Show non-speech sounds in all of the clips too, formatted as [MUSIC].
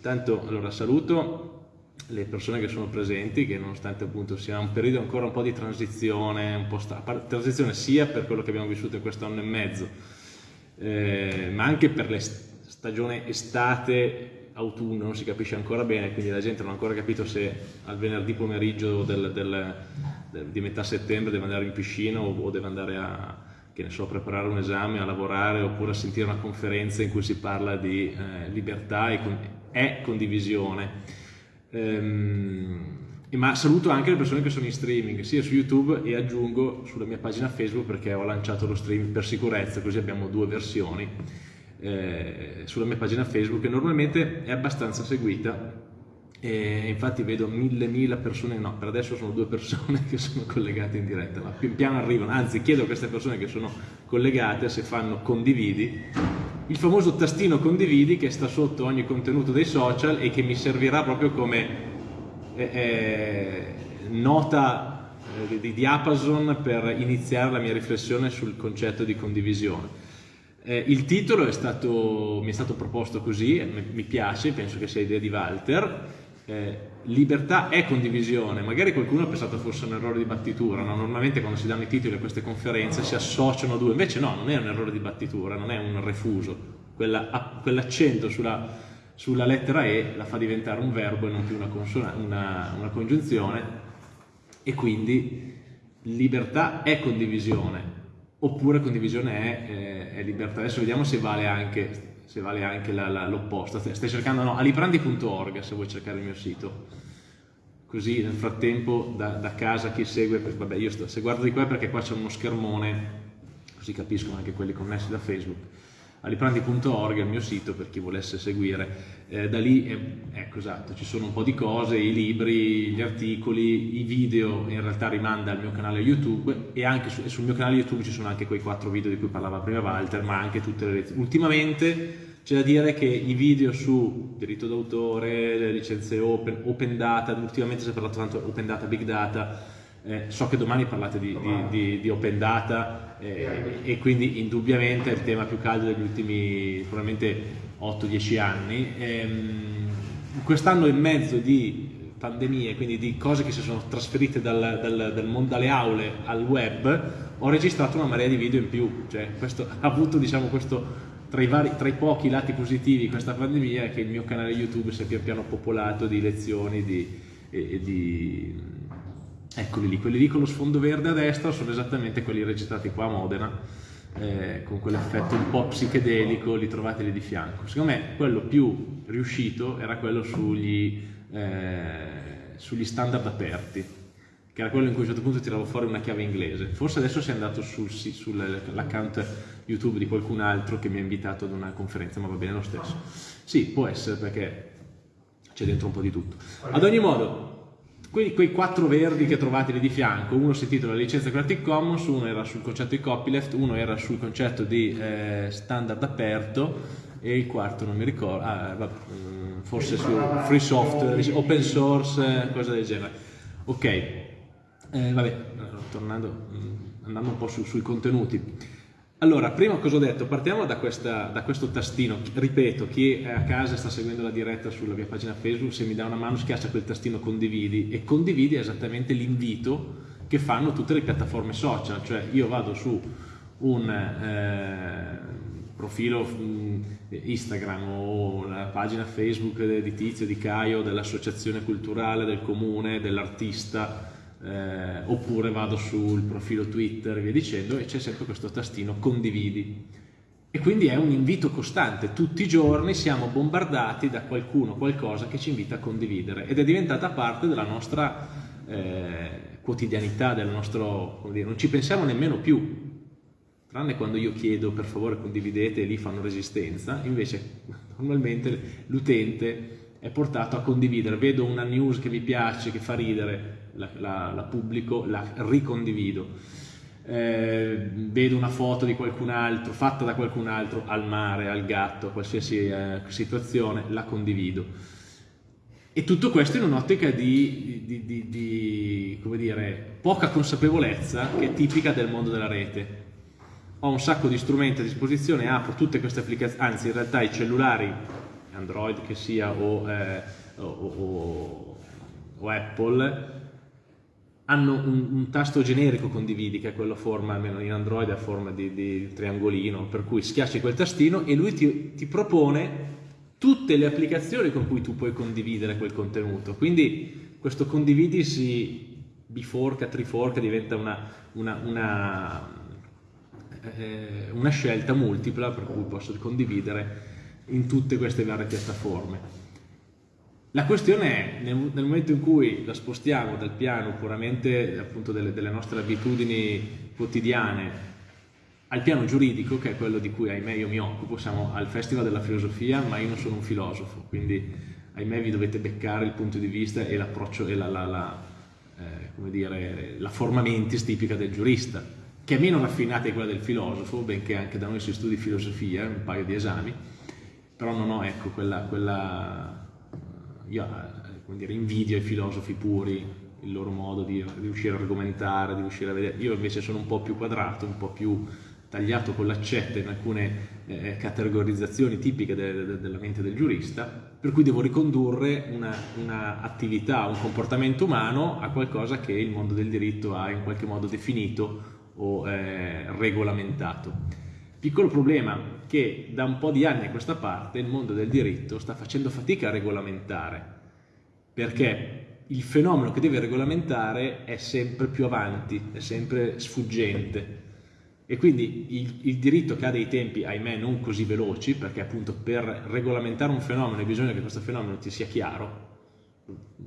Tanto, allora, saluto le persone che sono presenti, che nonostante appunto sia un periodo ancora un po' di transizione, un po' transizione sia per quello che abbiamo vissuto in questo anno e mezzo, eh, ma anche per la stagione estate-autunno, non si capisce ancora bene, quindi la gente non ha ancora capito se al venerdì pomeriggio del, del, del, di metà settembre deve andare in piscina o, o deve andare a, che ne so, preparare un esame, a lavorare oppure a sentire una conferenza in cui si parla di eh, libertà e, con, e condivisione. Ehm, ma saluto anche le persone che sono in streaming, sia su YouTube e aggiungo sulla mia pagina Facebook perché ho lanciato lo streaming per sicurezza, così abbiamo due versioni eh, sulla mia pagina Facebook che normalmente è abbastanza seguita e infatti vedo mille mila persone, no per adesso sono due persone [LAUGHS] che sono collegate in diretta, ma pian piano arrivano, anzi chiedo a queste persone che sono collegate se fanno condividi il famoso tastino condividi che sta sotto ogni contenuto dei social e che mi servirà proprio come eh, eh, nota eh, di diapason per iniziare la mia riflessione sul concetto di condivisione. Eh, il titolo è stato, mi è stato proposto così, mi piace, penso che sia idea di Walter, eh, libertà è condivisione, magari qualcuno ha pensato fosse un errore di battitura, no? normalmente quando si danno i titoli a queste conferenze si associano due, invece no, non è un errore di battitura, non è un refuso, Quella, quell'accento sulla, sulla, lettera E la fa diventare un verbo e non più una, una, una congiunzione e quindi libertà è condivisione, oppure condivisione è, è, è libertà. Adesso vediamo se vale anche se vale anche l'opposta. Stai cercando, no, aliprandi.org se vuoi cercare il mio sito. Così nel frattempo da, da casa chi segue, vabbè io sto, se guardo di qua perché qua c'è uno schermone, così capiscono anche quelli connessi da Facebook aliprandi.org è il mio sito per chi volesse seguire. Eh, da lì, eh, ecco esatto, ci sono un po' di cose, i libri, gli articoli, i video, in realtà rimanda al mio canale YouTube e anche su, e sul mio canale YouTube ci sono anche quei quattro video di cui parlava prima Walter, ma anche tutte le lezioni. Ultimamente c'è da dire che i video su diritto d'autore, le licenze open, open data, ultimamente si è parlato tanto open data, big data, eh, so che domani parlate di, di, di, di open data eh, e quindi indubbiamente è il tema più caldo degli ultimi probabilmente 8-10 anni. Ehm, Quest'anno e mezzo di pandemie, quindi di cose che si sono trasferite dal, dal, dal mondo, dalle aule al web, ho registrato una marea di video in più, cioè questo [LAUGHS] ha avuto diciamo questo tra i, vari, tra i, pochi lati positivi di questa pandemia è che il mio canale YouTube si è pian piano popolato di lezioni di, e, di Eccoli lì, quelli lì con lo sfondo verde a destra sono esattamente quelli registrati qua a Modena, eh, con quell'effetto un po' psichedelico, li trovate lì di fianco. Secondo me quello più riuscito era quello sugli, eh, sugli standard aperti, che era quello in cui a un certo punto tiravo fuori una chiave inglese. Forse adesso sei andato sul, sull'account YouTube di qualcun altro che mi ha invitato ad una conferenza, ma va bene lo stesso. Sì, può essere perché c'è dentro un po' di tutto. Ad ogni modo, quei, quei quattro verdi che trovate lì di fianco, uno si intitola licenza Creative Commons, uno era sul concetto di copyleft, uno era sul concetto di eh, standard aperto e il quarto non mi ricordo, ah, vabbè, mm, forse su free software, open source, cosa del genere. Ok, eh, vabbè, tornando, mm, andando un po' su, sui contenuti. Allora, prima cosa ho detto? Partiamo da, questa, da, questo tastino. Ripeto, chi è a casa sta seguendo la diretta sulla mia pagina Facebook, se mi dà una mano schiaccia quel tastino condividi e condividi è esattamente l'invito che fanno tutte le piattaforme social. Cioè io vado su un eh, profilo mm, Instagram o la pagina Facebook di Tizio, di Caio, dell'associazione culturale, del comune, dell'artista, eh, oppure vado sul profilo Twitter e via dicendo e c'è sempre questo tastino condividi. E quindi è un invito costante, tutti i giorni siamo bombardati da qualcuno, qualcosa che ci invita a condividere. Ed è diventata parte della nostra eh, quotidianità, del nostro, dire, non ci pensiamo nemmeno più, tranne quando io chiedo per favore condividete e lì fanno resistenza, invece normalmente l'utente è portato a condividere, vedo una news che mi piace, che fa ridere, la, la, la pubblico, la ricondivido. Eh, vedo una foto di qualcun altro, fatta da qualcun altro, al mare, al gatto, qualsiasi eh, situazione, la condivido. E tutto questo in un'ottica di, di, di, di, come dire, poca consapevolezza che è tipica del mondo della rete. Ho un sacco di strumenti a disposizione, apro tutte queste applicazioni, anzi in realtà i cellulari Android che sia o, eh, o, o, o Apple, hanno un, un, tasto generico condividi, che è quello forma, almeno in Android, a forma di, di triangolino, per cui schiacci quel tastino e lui ti, ti, propone tutte le applicazioni con cui tu puoi condividere quel contenuto. Quindi questo condividi si biforca, triforca, diventa una, una, una, eh, una scelta multipla per cui posso condividere in tutte queste varie piattaforme. La questione è, nel, nel, momento in cui la spostiamo dal piano puramente appunto delle, delle, nostre abitudini quotidiane al piano giuridico, che è quello di cui ahimè io mi occupo, siamo al Festival della Filosofia, ma io non sono un filosofo, quindi ahimè vi dovete beccare il punto di vista e l'approccio e la, la, la, eh, dire, la forma mentis tipica del giurista, che è meno raffinata di quella del filosofo, benché anche da noi si studi filosofia, un paio di esami, però non ho ecco, quella, quella io eh, dire, invidio i filosofi puri, il loro modo di riuscire a argomentare, di riuscire a vedere. Io invece sono un po' più quadrato, un po' più tagliato con l'accetta in alcune eh, categorizzazioni tipiche de, de, della mente del giurista, per cui devo ricondurre un'attività, un comportamento umano a qualcosa che il mondo del diritto ha in qualche modo definito o eh, regolamentato. Piccolo problema che da un po' di anni a questa parte il mondo del diritto sta facendo fatica a regolamentare, perché il fenomeno che deve regolamentare è sempre più avanti, è sempre sfuggente. E quindi il, il, diritto che ha dei tempi, ahimè, non così veloci, perché appunto per regolamentare un fenomeno bisogna che questo fenomeno ti sia chiaro,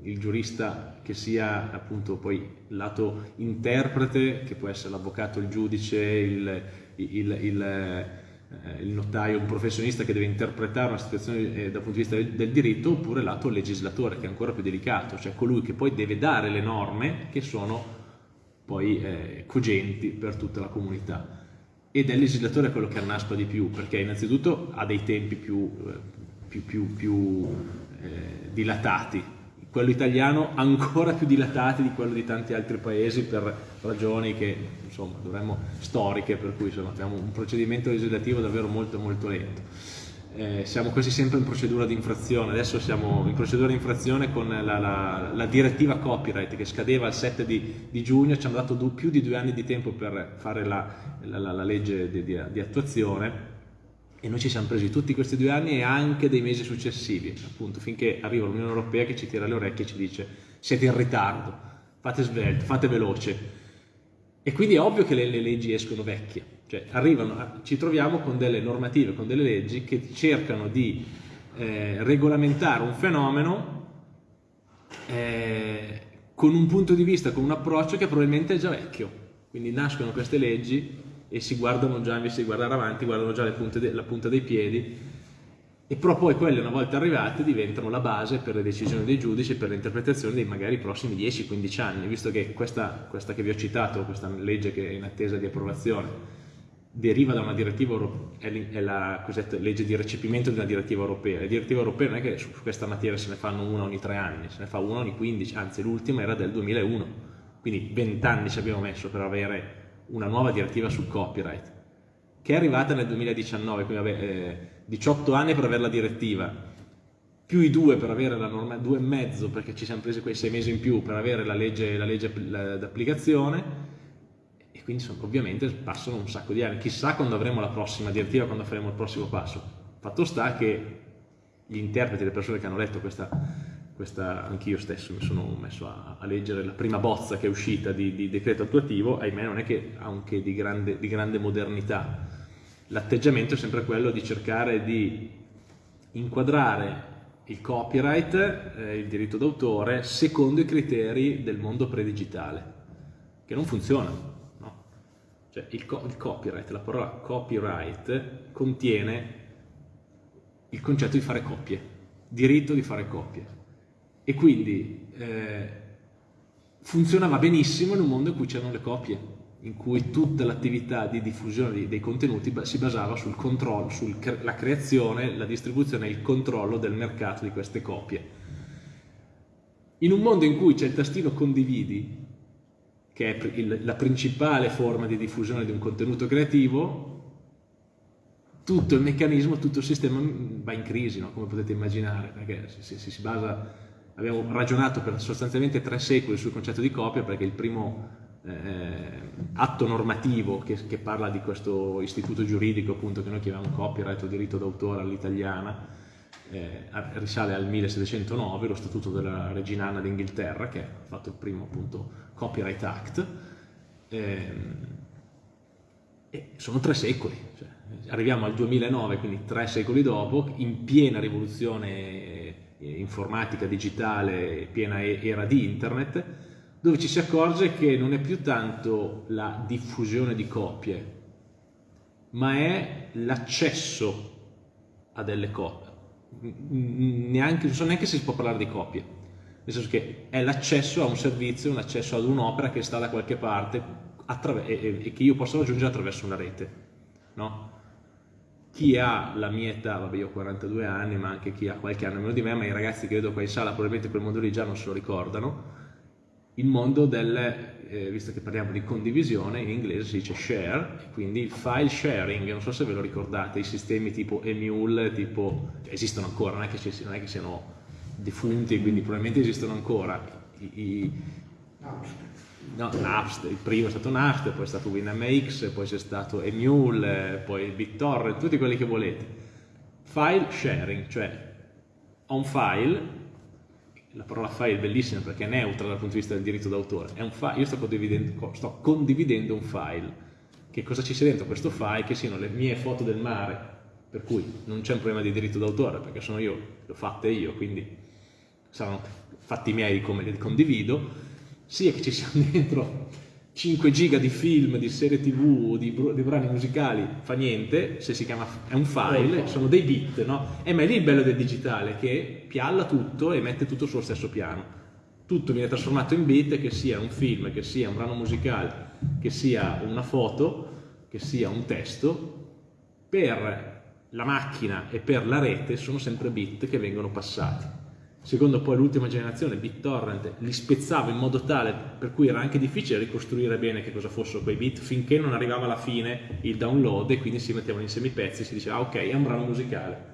il giurista che sia appunto poi lato interprete, che può essere l'avvocato, il giudice, il, il, il, eh, il, notaio, un professionista che deve interpretare una situazione eh, dal punto di vista del, diritto, oppure lato legislatore, che è ancora più delicato, cioè colui che poi deve dare le norme che sono poi eh, cogenti per tutta la comunità. Ed è il legislatore quello che annaspa di più, perché innanzitutto ha dei tempi più, eh, più, più, più eh, dilatati, quello italiano ancora più dilatati di quello di tanti altri paesi per ragioni che insomma dovremmo storiche per cui insomma, abbiamo un procedimento legislativo davvero molto molto lento. Eh, siamo quasi sempre in procedura di infrazione. Adesso siamo in procedura di infrazione con la, la, la direttiva copyright che scadeva il 7 di, di giugno. Ci hanno dato più di due anni di tempo per fare la, la legge di, di, di attuazione e noi ci siamo presi tutti questi due anni e anche dei mesi successivi, appunto, finché arriva l'Unione Europea che ci tira le orecchie e ci dice siete in ritardo, fate svelto, fate veloce. E quindi è ovvio che le, le leggi escono vecchie, cioè arrivano, ci troviamo con delle normative, con delle leggi che cercano di eh, regolamentare un fenomeno eh, con un punto di vista, con un approccio che probabilmente è già vecchio. Quindi nascono queste leggi e si guardano già, invece di guardare avanti, guardano già de, la punta dei piedi e però poi quelle una volta arrivate diventano la base per le decisioni dei giudici e per le interpretazioni dei magari prossimi 10-15 anni, visto che questa, questa, che vi ho citato, questa legge che è in attesa di approvazione, deriva da una direttiva europea, è la legge di recepimento di una direttiva europea. Le direttive europee non è che su questa materia se ne fanno una ogni tre anni, se ne fa una ogni 15, anzi l'ultima era del 2001, quindi 20 anni ci abbiamo messo per avere una nuova direttiva sul copyright, che è arrivata nel 2019, quindi vabbè, eh, 18 anni per avere la direttiva, più i due per avere la norma, due e mezzo perché ci siamo presi quei sei mesi in più per avere la legge, d'applicazione e quindi sono, ovviamente passano un sacco di anni, chissà quando avremo la prossima direttiva, quando faremo il prossimo passo. Fatto sta che gli interpreti, le persone che hanno letto questa questa anch'io stesso mi sono messo a, a, leggere la prima bozza che è uscita di, di decreto attuativo, ahimè non è che anche di grande, di grande modernità. L'atteggiamento è sempre quello di cercare di inquadrare il copyright, eh, il diritto d'autore, secondo i criteri del mondo predigitale, che non funziona. No? Cioè, il, co il copyright, la parola copyright, contiene il concetto di fare copie, diritto di fare copie e quindi eh, funzionava benissimo in un mondo in cui c'erano le copie, in cui tutta l'attività di diffusione dei contenuti si basava sul controllo, sulla creazione, la distribuzione e il controllo del mercato di queste copie. In un mondo in cui c'è il tastino condividi, che è la principale forma di diffusione di un contenuto creativo, tutto il meccanismo, tutto il sistema va in crisi, no? come potete immaginare, perché si, si, si basa, abbiamo ragionato per sostanzialmente tre secoli sul concetto di copia, perché il primo eh, atto normativo che, che, parla di questo istituto giuridico appunto che noi chiamiamo copyright o diritto d'autore all'italiana, eh, risale al 1709, lo statuto della regina Anna d'Inghilterra che ha fatto il primo appunto Copyright Act, eh, e sono tre secoli, cioè, arriviamo al 2009, quindi tre secoli dopo, in piena rivoluzione informatica, digitale, piena era di internet, dove ci si accorge che non è più tanto la diffusione di copie, ma è l'accesso a delle copie. Neanche, non so neanche se si può parlare di copie, nel senso che è l'accesso a un servizio, un accesso ad un'opera che sta da qualche parte e, che io posso raggiungere attraverso una rete. No? Chi ha la mia età, vabbè io ho 42 anni, ma anche chi ha qualche anno meno di me, ma i ragazzi che vedo qua in sala probabilmente quel mondo lì già non se lo ricordano, il mondo del, eh, visto che parliamo di condivisione, in inglese si dice share, quindi il file sharing, non so se ve lo ricordate, i sistemi tipo Emule, tipo, esistono ancora, non è che, non è che siano defunti, quindi probabilmente esistono ancora. I, i, no, Napster, il primo è stato Napster, poi è stato WinMX, poi c'è stato Emule, poi BitTorrent, tutti quelli che volete. File sharing, cioè ho un file, la parola file è bellissima perché è neutra dal punto di vista del diritto d'autore, io sto condividendo, sto condividendo un file. Che cosa ci sia dentro questo file? Che siano le mie foto del mare, per cui non c'è un problema di diritto d'autore perché sono io, le ho fatte io, quindi saranno fatti miei come li condivido, sia che ci siano [LAUGHS] dentro 5 giga di film, di serie tv, di, di brani musicali, fa niente, se si chiama, è un file, sono dei bit, no? E ma è lì il bello del digitale, che pialla tutto e mette tutto sullo stesso piano. Tutto viene trasformato in bit, che sia un film, che sia un brano musicale, che sia una foto, che sia un testo, per la macchina e per la rete sono sempre bit che vengono passati secondo poi l'ultima generazione, BitTorrent, li spezzava in modo tale per cui era anche difficile ricostruire bene che cosa fossero quei bit finché non arrivava alla fine il download e quindi si mettevano insieme i pezzi e si diceva ah, ok, è un brano musicale.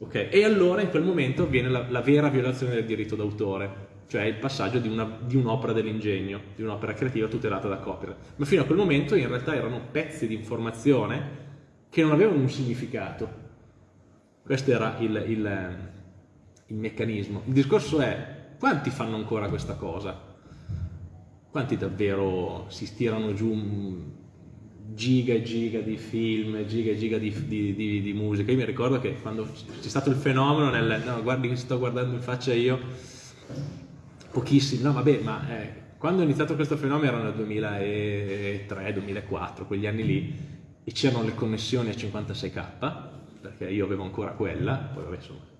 Okay. E allora in quel momento avviene la, la vera violazione del diritto d'autore, cioè il passaggio di un'opera un dell'ingegno, di un'opera creativa tutelata da copyright. Ma fino a quel momento in realtà erano pezzi di informazione che non avevano un significato. Questo era il, il il meccanismo. Il discorso è quanti fanno ancora questa cosa? Quanti davvero si stirano giù giga e giga di film, giga e giga di, di, di, di, musica? Io mi ricordo che quando c'è stato il fenomeno, nel, no, guardi che sto guardando in faccia io, pochissimi, no vabbè, ma eh, quando è iniziato questo fenomeno era nel 2003-2004, quegli anni lì, e c'erano le connessioni a 56k, perché io avevo ancora quella, poi vabbè insomma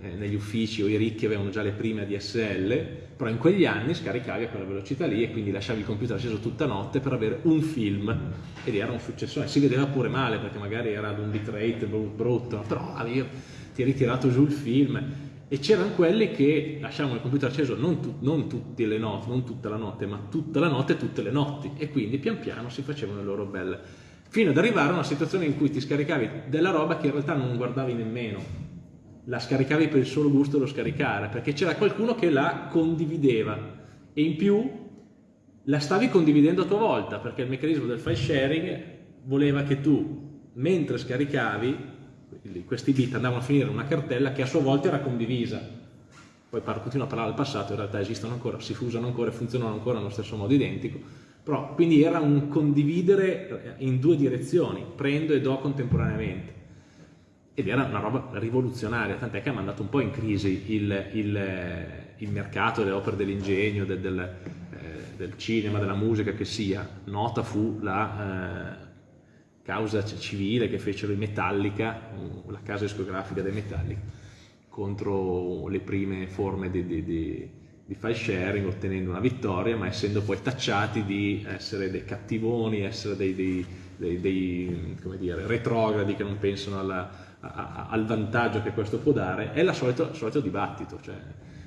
eh, negli uffici o i ricchi avevano già le prime ADSL, però in quegli anni scaricavi a quella velocità lì e quindi lasciavi il computer acceso tutta notte per avere un film. Ed era un successore, si vedeva pure male perché magari era ad un bitrate brutto, però avevi, ti hai ritirato giù il film. E c'erano quelli che lasciavano il computer acceso non, tu, non, tutte le notti, non tutta la notte, ma tutta la notte e tutte le notti. E quindi pian piano si facevano le loro belle. Fino ad arrivare a una situazione in cui ti scaricavi della roba che in realtà non guardavi nemmeno la scaricavi per il solo gusto dello scaricare, perché c'era qualcuno che la condivideva. E in più la stavi condividendo a tua volta, perché il meccanismo del file sharing voleva che tu, mentre scaricavi, questi bit andavano a finire in una cartella che a sua volta era condivisa. Poi continuo a parlare del passato, in realtà esistono ancora, si usano ancora e funzionano ancora nello stesso modo identico, però quindi era un condividere in due direzioni, prendo e do contemporaneamente ed era una roba rivoluzionaria, tant'è che ha mandato un po' in crisi il, il, il mercato delle opere dell'ingegno, del, del, eh, del, cinema, della musica che sia. Nota fu la eh, causa civile che fecero i Metallica, la casa discografica dei Metallica, contro le prime forme di, di, di, di file sharing, ottenendo una vittoria, ma essendo poi tacciati di essere dei cattivoni, essere dei, dei, dei, dei dire, retrogradi che non pensano alla al vantaggio che questo può dare, è il solito, solito dibattito, cioè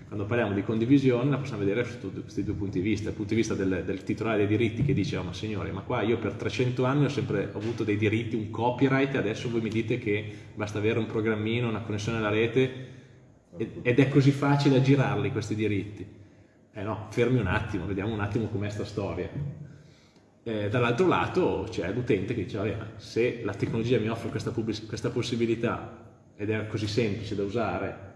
quando parliamo di condivisione la possiamo vedere sotto questi due punti di vista, il punto di vista del, del titolare dei diritti che dice oh ma signore ma qua io per 300 anni ho sempre avuto dei diritti, un copyright e adesso voi mi dite che basta avere un programmino, una connessione alla rete ed è così facile aggirarli questi diritti. Eh no, fermi un attimo, vediamo un attimo com'è sta storia. Eh, dall'altro lato c'è l'utente che dice, vabbè, se la tecnologia mi offre questa, questa possibilità ed è così semplice da usare,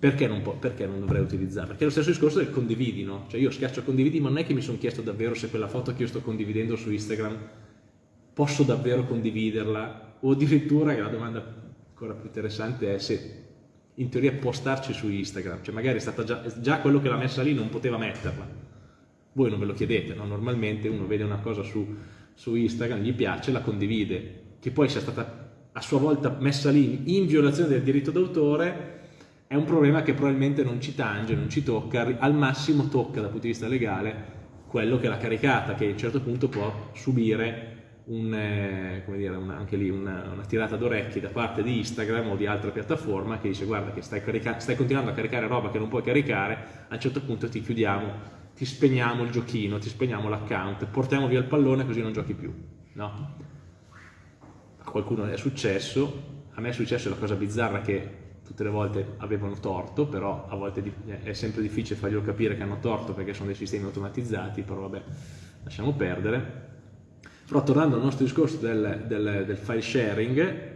perché non, perché non, dovrei utilizzarla? Perché è lo stesso discorso del condividi, no? Cioè io schiaccio condividi, ma non è che mi sono chiesto davvero se quella foto che io sto condividendo su Instagram posso davvero condividerla, o addirittura, che la domanda ancora più interessante è se in teoria può starci su Instagram, cioè magari è stata già, già quello che l'ha messa lì non poteva metterla. Voi non ve lo chiedete, no? Normalmente uno vede una cosa su, su Instagram, gli piace, la condivide, che poi sia stata a sua volta messa lì in violazione del diritto d'autore è un problema che probabilmente non ci tange, non ci tocca, al massimo tocca dal punto di vista legale quello che l'ha caricata, che a un certo punto può subire un, eh, dire, una, anche lì una, una tirata d'orecchi da parte di Instagram o di altra piattaforma che dice guarda che stai, stai continuando a caricare roba che non puoi caricare, a un certo punto ti chiudiamo, ti spegniamo il giochino, ti spegniamo l'account, portiamo via il pallone così non giochi più. No? A qualcuno è successo, a me è successo la cosa bizzarra che tutte le volte avevano torto, però a volte è sempre difficile farglielo capire che hanno torto perché sono dei sistemi automatizzati, però vabbè, lasciamo perdere. Però tornando al nostro discorso del, del, del file sharing,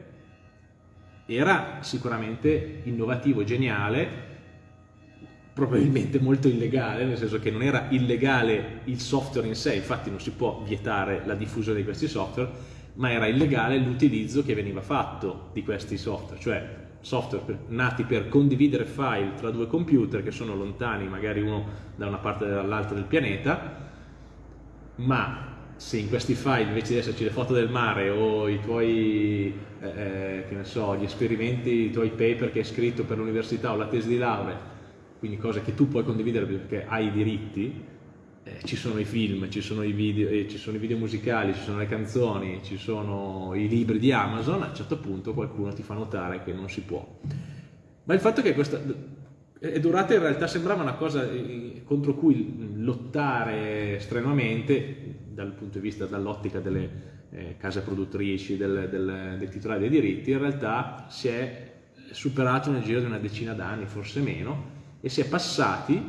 era sicuramente innovativo e geniale, probabilmente molto illegale, nel senso che non era illegale il software in sé, infatti non si può vietare la diffusione di questi software, ma era illegale l'utilizzo che veniva fatto di questi software, cioè software per, nati per condividere file tra due computer che sono lontani, magari uno da una parte o dall'altra del pianeta, ma se in questi file invece di esserci le foto del mare o i tuoi, eh, eh, che ne so, gli esperimenti, i tuoi paper che hai scritto per l'università o la tesi di laurea, quindi cose che tu puoi condividere perché hai i diritti, eh, ci sono i film, ci sono i, video, eh, ci sono i video musicali, ci sono le canzoni, ci sono i libri di Amazon, a un certo punto qualcuno ti fa notare che non si può. Ma il fatto che questa è durata in realtà sembrava una cosa eh, contro cui lottare strenuamente dal punto di vista, dall'ottica delle eh, case produttrici, del, del, dei titolari dei diritti, in realtà si è superato nel giro di una decina d'anni, forse meno, e si è passati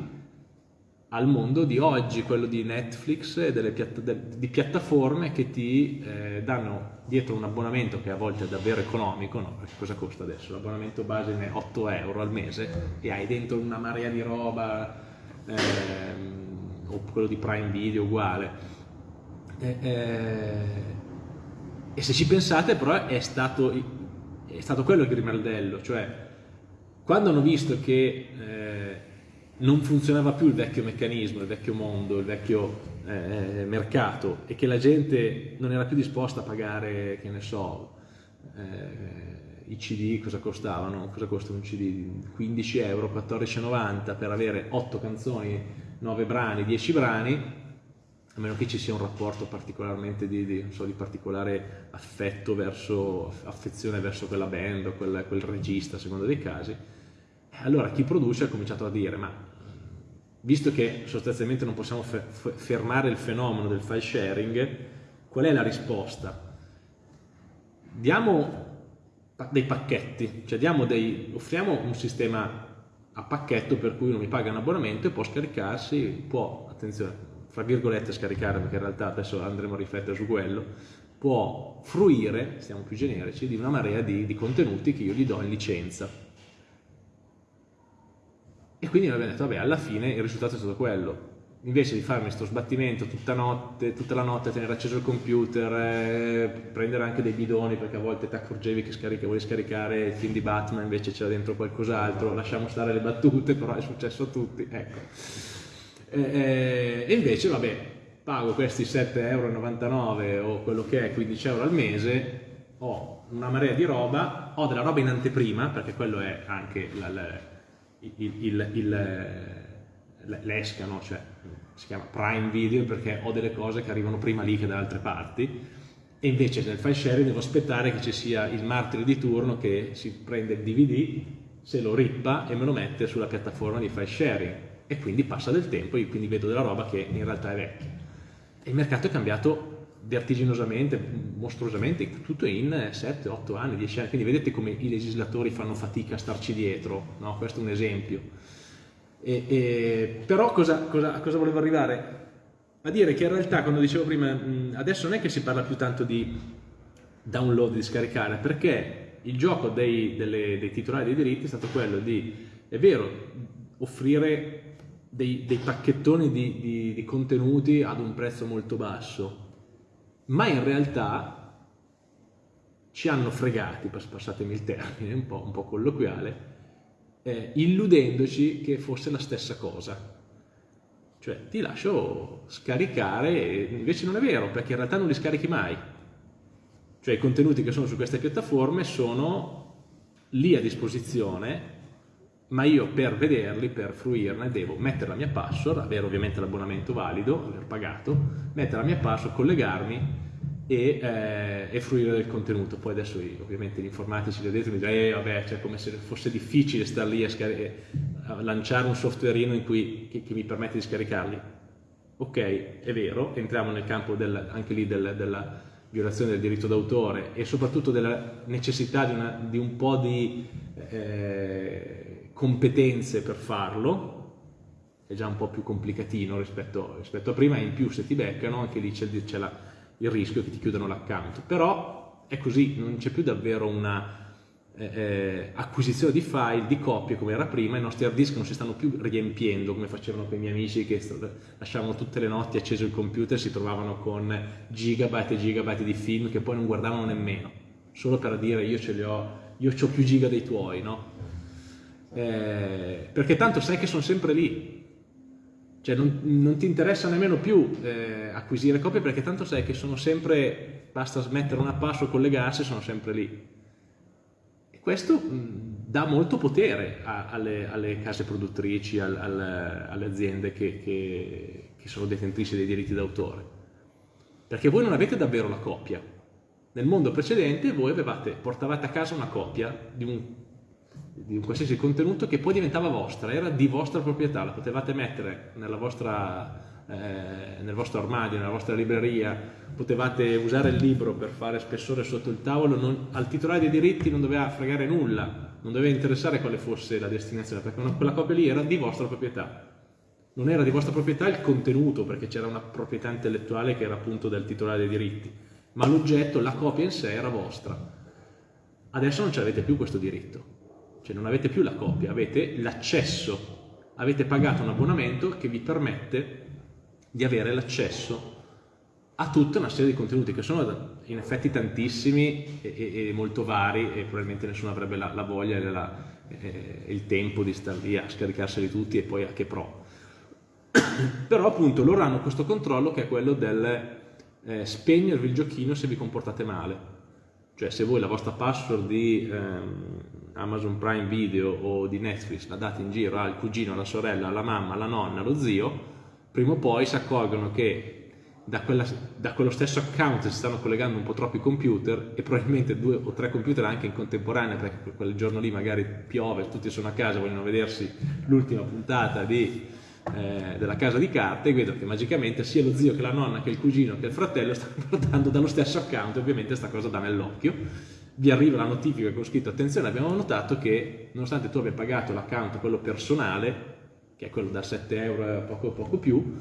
al mondo di oggi, quello di Netflix e delle piatta di piattaforme che ti eh, danno dietro un abbonamento che a volte è davvero economico, no? Perché cosa costa adesso? L'abbonamento base è 8 euro al mese e hai dentro una marea di roba, ehm, o quello di Prime Video uguale. E, eh, e se ci pensate però è stato, è stato quello il grimaldello, cioè quando hanno visto che eh, non funzionava più il vecchio meccanismo, il vecchio mondo, il vecchio eh, mercato e che la gente non era più disposta a pagare, che ne so, eh, i CD cosa costavano? Cosa costa un CD? 15 euro, 14,90 per avere 8 canzoni, 9 brani, 10 brani, a meno che ci sia un rapporto particolarmente di, di, so, di particolare affetto verso, affezione verso quella band o quel, quel regista, a seconda dei casi, allora chi produce ha cominciato a dire, ma visto che sostanzialmente non possiamo fermare il fenomeno del file sharing, qual è la risposta? Diamo dei pacchetti, cioè dei, offriamo un sistema a pacchetto per cui uno mi paga un abbonamento e può scaricarsi, può, attenzione, fra virgolette scaricare, perché in realtà adesso andremo a riflettere su quello, può fruire, stiamo più generici, di una marea di, di contenuti che io gli do in licenza e quindi noi abbiamo detto, vabbè, alla fine il risultato è stato quello. Invece di farmi questo sbattimento tutta, notte, tutta la notte, tenere acceso il computer, eh, prendere anche dei bidoni perché a volte ti accorgevi che scarica, volevi scaricare il film di Batman, invece c'era dentro qualcos'altro, lasciamo stare le battute, però è successo a tutti, ecco. E, e invece, vabbè, pago questi 7,99 euro o quello che è, 15 euro al mese, ho una marea di roba, ho della roba in anteprima, perché quello è anche la, la l'esca, no? cioè, si chiama Prime Video perché ho delle cose che arrivano prima lì che da altre parti e invece nel file sharing devo aspettare che ci sia il martire di turno che si prende il DVD se lo rippa e me lo mette sulla piattaforma di file sharing e quindi passa del tempo e quindi vedo della roba che in realtà è vecchia. E il mercato è cambiato vertiginosamente, mostruosamente, tutto in 7, 8 anni, 10 anni, quindi vedete come i legislatori fanno fatica a starci dietro, no? questo è un esempio. E, e, però cosa, cosa, cosa volevo arrivare? A dire che in realtà, quando dicevo prima, adesso non è che si parla più tanto di download, di scaricare, perché il gioco dei, delle, dei titolari dei diritti è stato quello di, è vero, offrire dei, dei pacchettoni di, di, di contenuti ad un prezzo molto basso, ma in realtà ci hanno fregati, passatemi il termine, un po', un po colloquiale, eh, illudendoci che fosse la stessa cosa. Cioè ti lascio scaricare, invece non è vero, perché in realtà non li scarichi mai. Cioè i contenuti che sono su queste piattaforme sono lì a disposizione, ma io per vederli, per fruirne, devo mettere la mia password, avere ovviamente l'abbonamento valido, aver pagato, mettere la mia password, collegarmi e, eh, e, fruire del contenuto. Poi adesso ovviamente gli informatici da dentro mi dicono, eh vabbè, cioè come se fosse difficile star lì a, a lanciare un softwareino che, che, mi permette di scaricarli. Ok, è vero, entriamo nel campo del, anche lì del, della violazione del diritto d'autore e soprattutto della necessità di, una, di un po' di eh, competenze per farlo, è già un po' più complicatino rispetto, rispetto a prima, e in più se ti beccano anche lì c'è il rischio che ti chiudano l'account. Però è così, non c'è più davvero una eh, eh, acquisizione di file, di copie come era prima, i nostri hard disk non si stanno più riempiendo come facevano quei miei amici che lasciavano tutte le notti acceso il computer e si trovavano con gigabyte e gigabyte di film che poi non guardavano nemmeno, solo per dire io ce li ho, io ho più giga dei tuoi, no? Eh, perché tanto sai che sono sempre lì, cioè non, non, ti interessa nemmeno più eh, acquisire copie perché tanto sai che sono sempre, basta smettere una passo, collegarsi, sono sempre lì. E questo mh, dà molto potere a, alle, alle, case produttrici, al, al, alle aziende che, che, che sono detentrici dei diritti d'autore. Perché voi non avete davvero la copia. Nel mondo precedente voi avevate, portavate a casa una copia di un di un qualsiasi contenuto che poi diventava vostra, era di vostra proprietà, la potevate mettere vostra, eh, nel vostro armadio, nella vostra libreria, potevate usare il libro per fare spessore sotto il tavolo, non, al titolare dei diritti non doveva fregare nulla, non doveva interessare quale fosse la destinazione, perché una, quella copia lì era di vostra proprietà. Non era di vostra proprietà il contenuto, perché c'era una proprietà intellettuale che era appunto del titolare dei diritti, ma l'oggetto, la copia in sé era vostra. Adesso non ce l'avete più questo diritto cioè non avete più la copia, avete l'accesso, avete pagato un abbonamento che vi permette di avere l'accesso a tutta una serie di contenuti che sono in effetti tantissimi e, e, e molto vari e probabilmente nessuno avrebbe la, la voglia e la, eh, il tempo di stare lì a scaricarseli tutti e poi a che pro. [COUGHS] Però appunto loro hanno questo controllo che è quello del eh, spegnervi il giochino se vi comportate male. Cioè se voi la vostra password di ehm, Amazon Prime Video o di Netflix la date in giro al cugino, alla sorella, alla mamma, alla nonna, allo zio, prima o poi si accorgono che da, quella, da, quello stesso account si stanno collegando un po' troppi computer e probabilmente due o tre computer anche in contemporanea perché quel giorno lì magari piove, tutti sono a casa, vogliono vedersi l'ultima puntata di, eh, della casa di carte e vedo che magicamente sia lo zio che la nonna che il cugino che il fratello stanno [LAUGHS] guardando dallo stesso account e ovviamente questa cosa dà nell'occhio vi arriva la notifica con scritto attenzione abbiamo notato che nonostante tu abbia pagato l'account quello personale che è quello da 7 euro poco poco più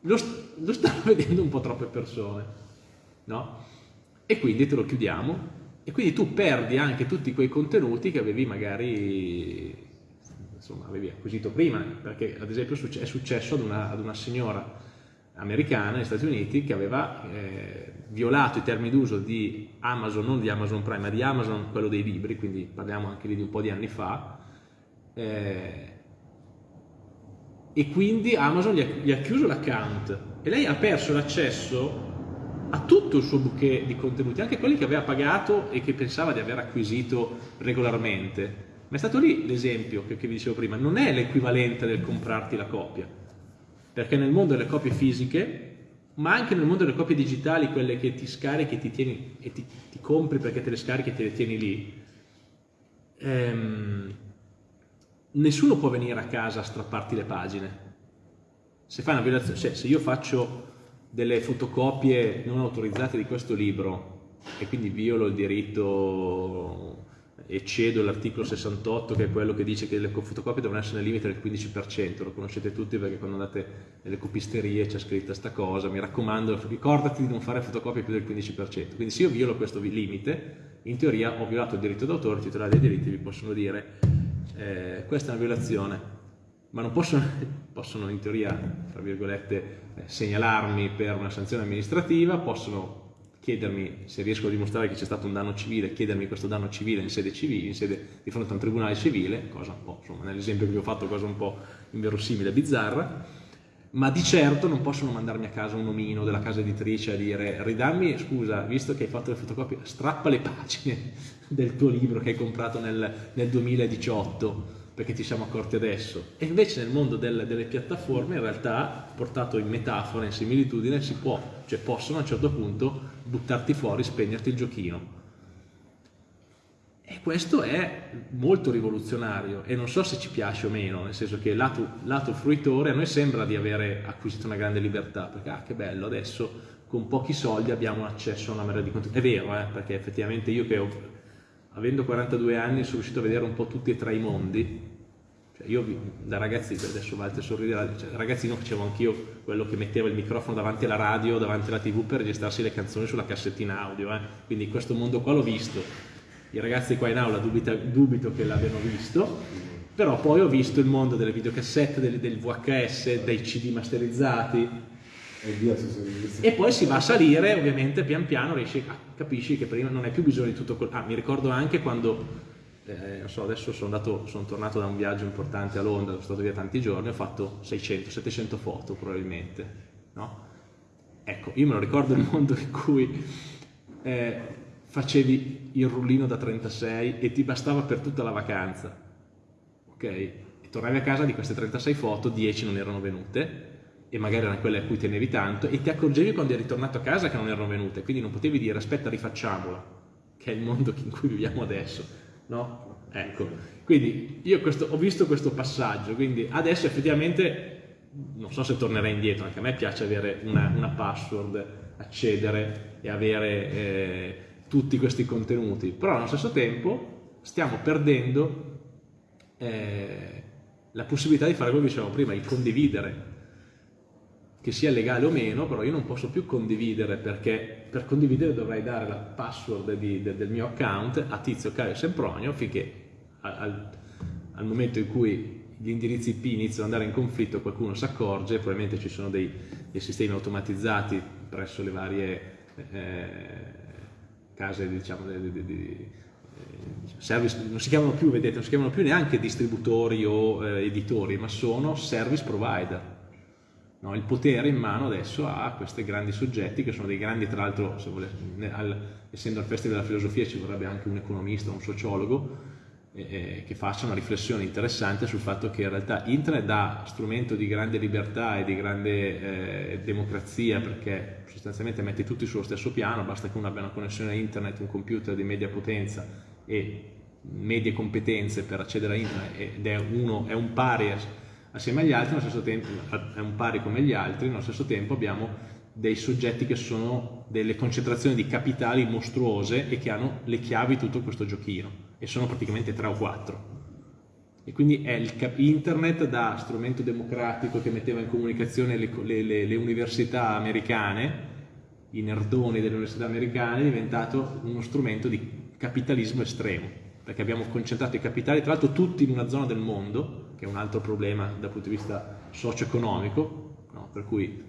lo, lo stanno [LAUGHS] vedendo un po' troppe persone no? e quindi te lo chiudiamo e quindi tu perdi anche tutti quei contenuti che avevi magari insomma avevi acquisito prima perché ad esempio è successo ad una, ad una signora americana negli Stati Uniti che aveva eh, violato i termini d'uso di Amazon, non di Amazon Prime, ma di Amazon, quello dei libri, quindi parliamo anche lì di un po' di anni fa, eh, e quindi Amazon gli ha, gli ha chiuso l'account e lei ha perso l'accesso a tutto il suo bouquet di contenuti, anche quelli che aveva pagato e che pensava di aver acquisito regolarmente. Ma è stato lì l'esempio che, che vi dicevo prima, non è l'equivalente del comprarti la copia, perché nel mondo delle copie fisiche ma anche nel mondo delle copie digitali, quelle che ti scarichi ti tieni, e ti, ti, compri perché te le scarichi e te le tieni lì, ehm, nessuno può venire a casa a strapparti le pagine. Se cioè se io faccio delle fotocopie non autorizzate di questo libro e quindi violo il diritto e cedo l'articolo 68 che è quello che dice che le fotocopie devono essere nel limite del 15%, lo conoscete tutti perché quando andate nelle copisterie c'è scritta questa cosa, mi raccomando ricordati di non fare fotocopie più del 15%, quindi se io violo questo limite, in teoria ho violato il diritto d'autore, i titolari dei diritti vi possono dire eh, questa è una violazione, ma non possono, [LAUGHS] possono in teoria, tra virgolette, eh, segnalarmi per una sanzione amministrativa, possono chiedermi se riesco a dimostrare che c'è stato un danno civile, chiedermi questo danno civile in sede civile, in sede di fronte a un tribunale civile, cosa un po', insomma, nell'esempio che vi ho fatto, cosa un po' inverosimile, bizzarra, ma di certo non possono mandarmi a casa un omino della casa editrice a dire ridammi, scusa, visto che hai fatto le fotocopie, strappa le pagine [LAUGHS] del tuo libro che hai comprato nel, nel 2018 perché ti siamo accorti adesso. E invece nel mondo del, delle piattaforme, in realtà, portato in metafora, in similitudine, si può, cioè possono a un certo punto buttarti fuori, spegnerti il giochino. E questo è molto rivoluzionario e non so se ci piace o meno, nel senso che lato, lato fruitore a noi sembra di avere acquisito una grande libertà, perché ah che bello, adesso con pochi soldi abbiamo accesso a una marea di contenuti. È vero, eh, perché effettivamente io che ho avendo 42 anni sono riuscito a vedere un po' tutti e tre i mondi. Cioè io da ragazzi, adesso Walter sorriderà, cioè, ragazzino facevo anch'io quello che metteva il microfono davanti alla radio, davanti alla tv per registrarsi le canzoni sulla cassettina audio. Eh. Quindi questo mondo qua l'ho visto. I ragazzi qua in aula dubita, dubito che l'abbiano visto, però poi ho visto il mondo delle videocassette, del, del VHS, dei CD masterizzati, e poi si va a salire, ovviamente pian piano riesci, ah, capisci che prima non hai più bisogno di tutto quello. Ah, mi ricordo anche quando, eh, non so, adesso sono, andato, sono, tornato da un viaggio importante a Londra, sono stato via tanti giorni, ho fatto 600-700 foto probabilmente, no? Ecco, io me lo ricordo il mondo in cui eh, facevi il rullino da 36 e ti bastava per tutta la vacanza, ok? E tornavi a casa di queste 36 foto, 10 non erano venute, e magari erano quelle a cui tenevi tanto, e ti accorgevi quando eri ritornato a casa che non erano venute, quindi non potevi dire aspetta rifacciamola, che è il mondo [LAUGHS] in cui viviamo adesso, no? Ecco, quindi io questo, ho visto questo passaggio, quindi adesso effettivamente non so se tornerei indietro, anche a me piace avere una, una password, accedere e avere eh, tutti questi contenuti, però allo stesso tempo stiamo perdendo eh, la possibilità di fare che dicevamo prima, il condividere che sia legale o meno, però io non posso più condividere perché per condividere dovrei dare la password di, de, del mio account a Tizio Caio Sempronio finché al, al, momento in cui gli indirizzi IP iniziano ad andare in conflitto qualcuno si accorge, probabilmente ci sono dei, dei sistemi automatizzati presso le varie eh, case diciamo, di, di, di eh, service, non si chiamano più, vedete, non si chiamano più neanche distributori o eh, editori, ma sono service provider no? il potere in mano adesso a questi grandi soggetti che sono dei grandi, tra l'altro, essendo al Festival della Filosofia ci vorrebbe anche un economista, un sociologo, eh, che faccia una riflessione interessante sul fatto che in realtà internet dà strumento di grande libertà e di grande eh, democrazia perché sostanzialmente mette tutti sullo stesso piano, basta che uno abbia una connessione a internet, un computer di media potenza e medie competenze per accedere a internet ed è, uno, è un pari assieme agli altri, tempo, è un pari come gli altri, nello stesso tempo abbiamo dei soggetti che sono delle concentrazioni di capitali mostruose e che hanno le chiavi di tutto questo giochino e sono praticamente tre o quattro. E quindi è il internet da strumento democratico che metteva in comunicazione le, le, le università americane, i nerdoni delle università americane, è diventato uno strumento di capitalismo estremo, perché abbiamo concentrato i capitali, tra l'altro tutti in una zona del mondo, che è un altro problema dal punto di vista socio-economico, no? per cui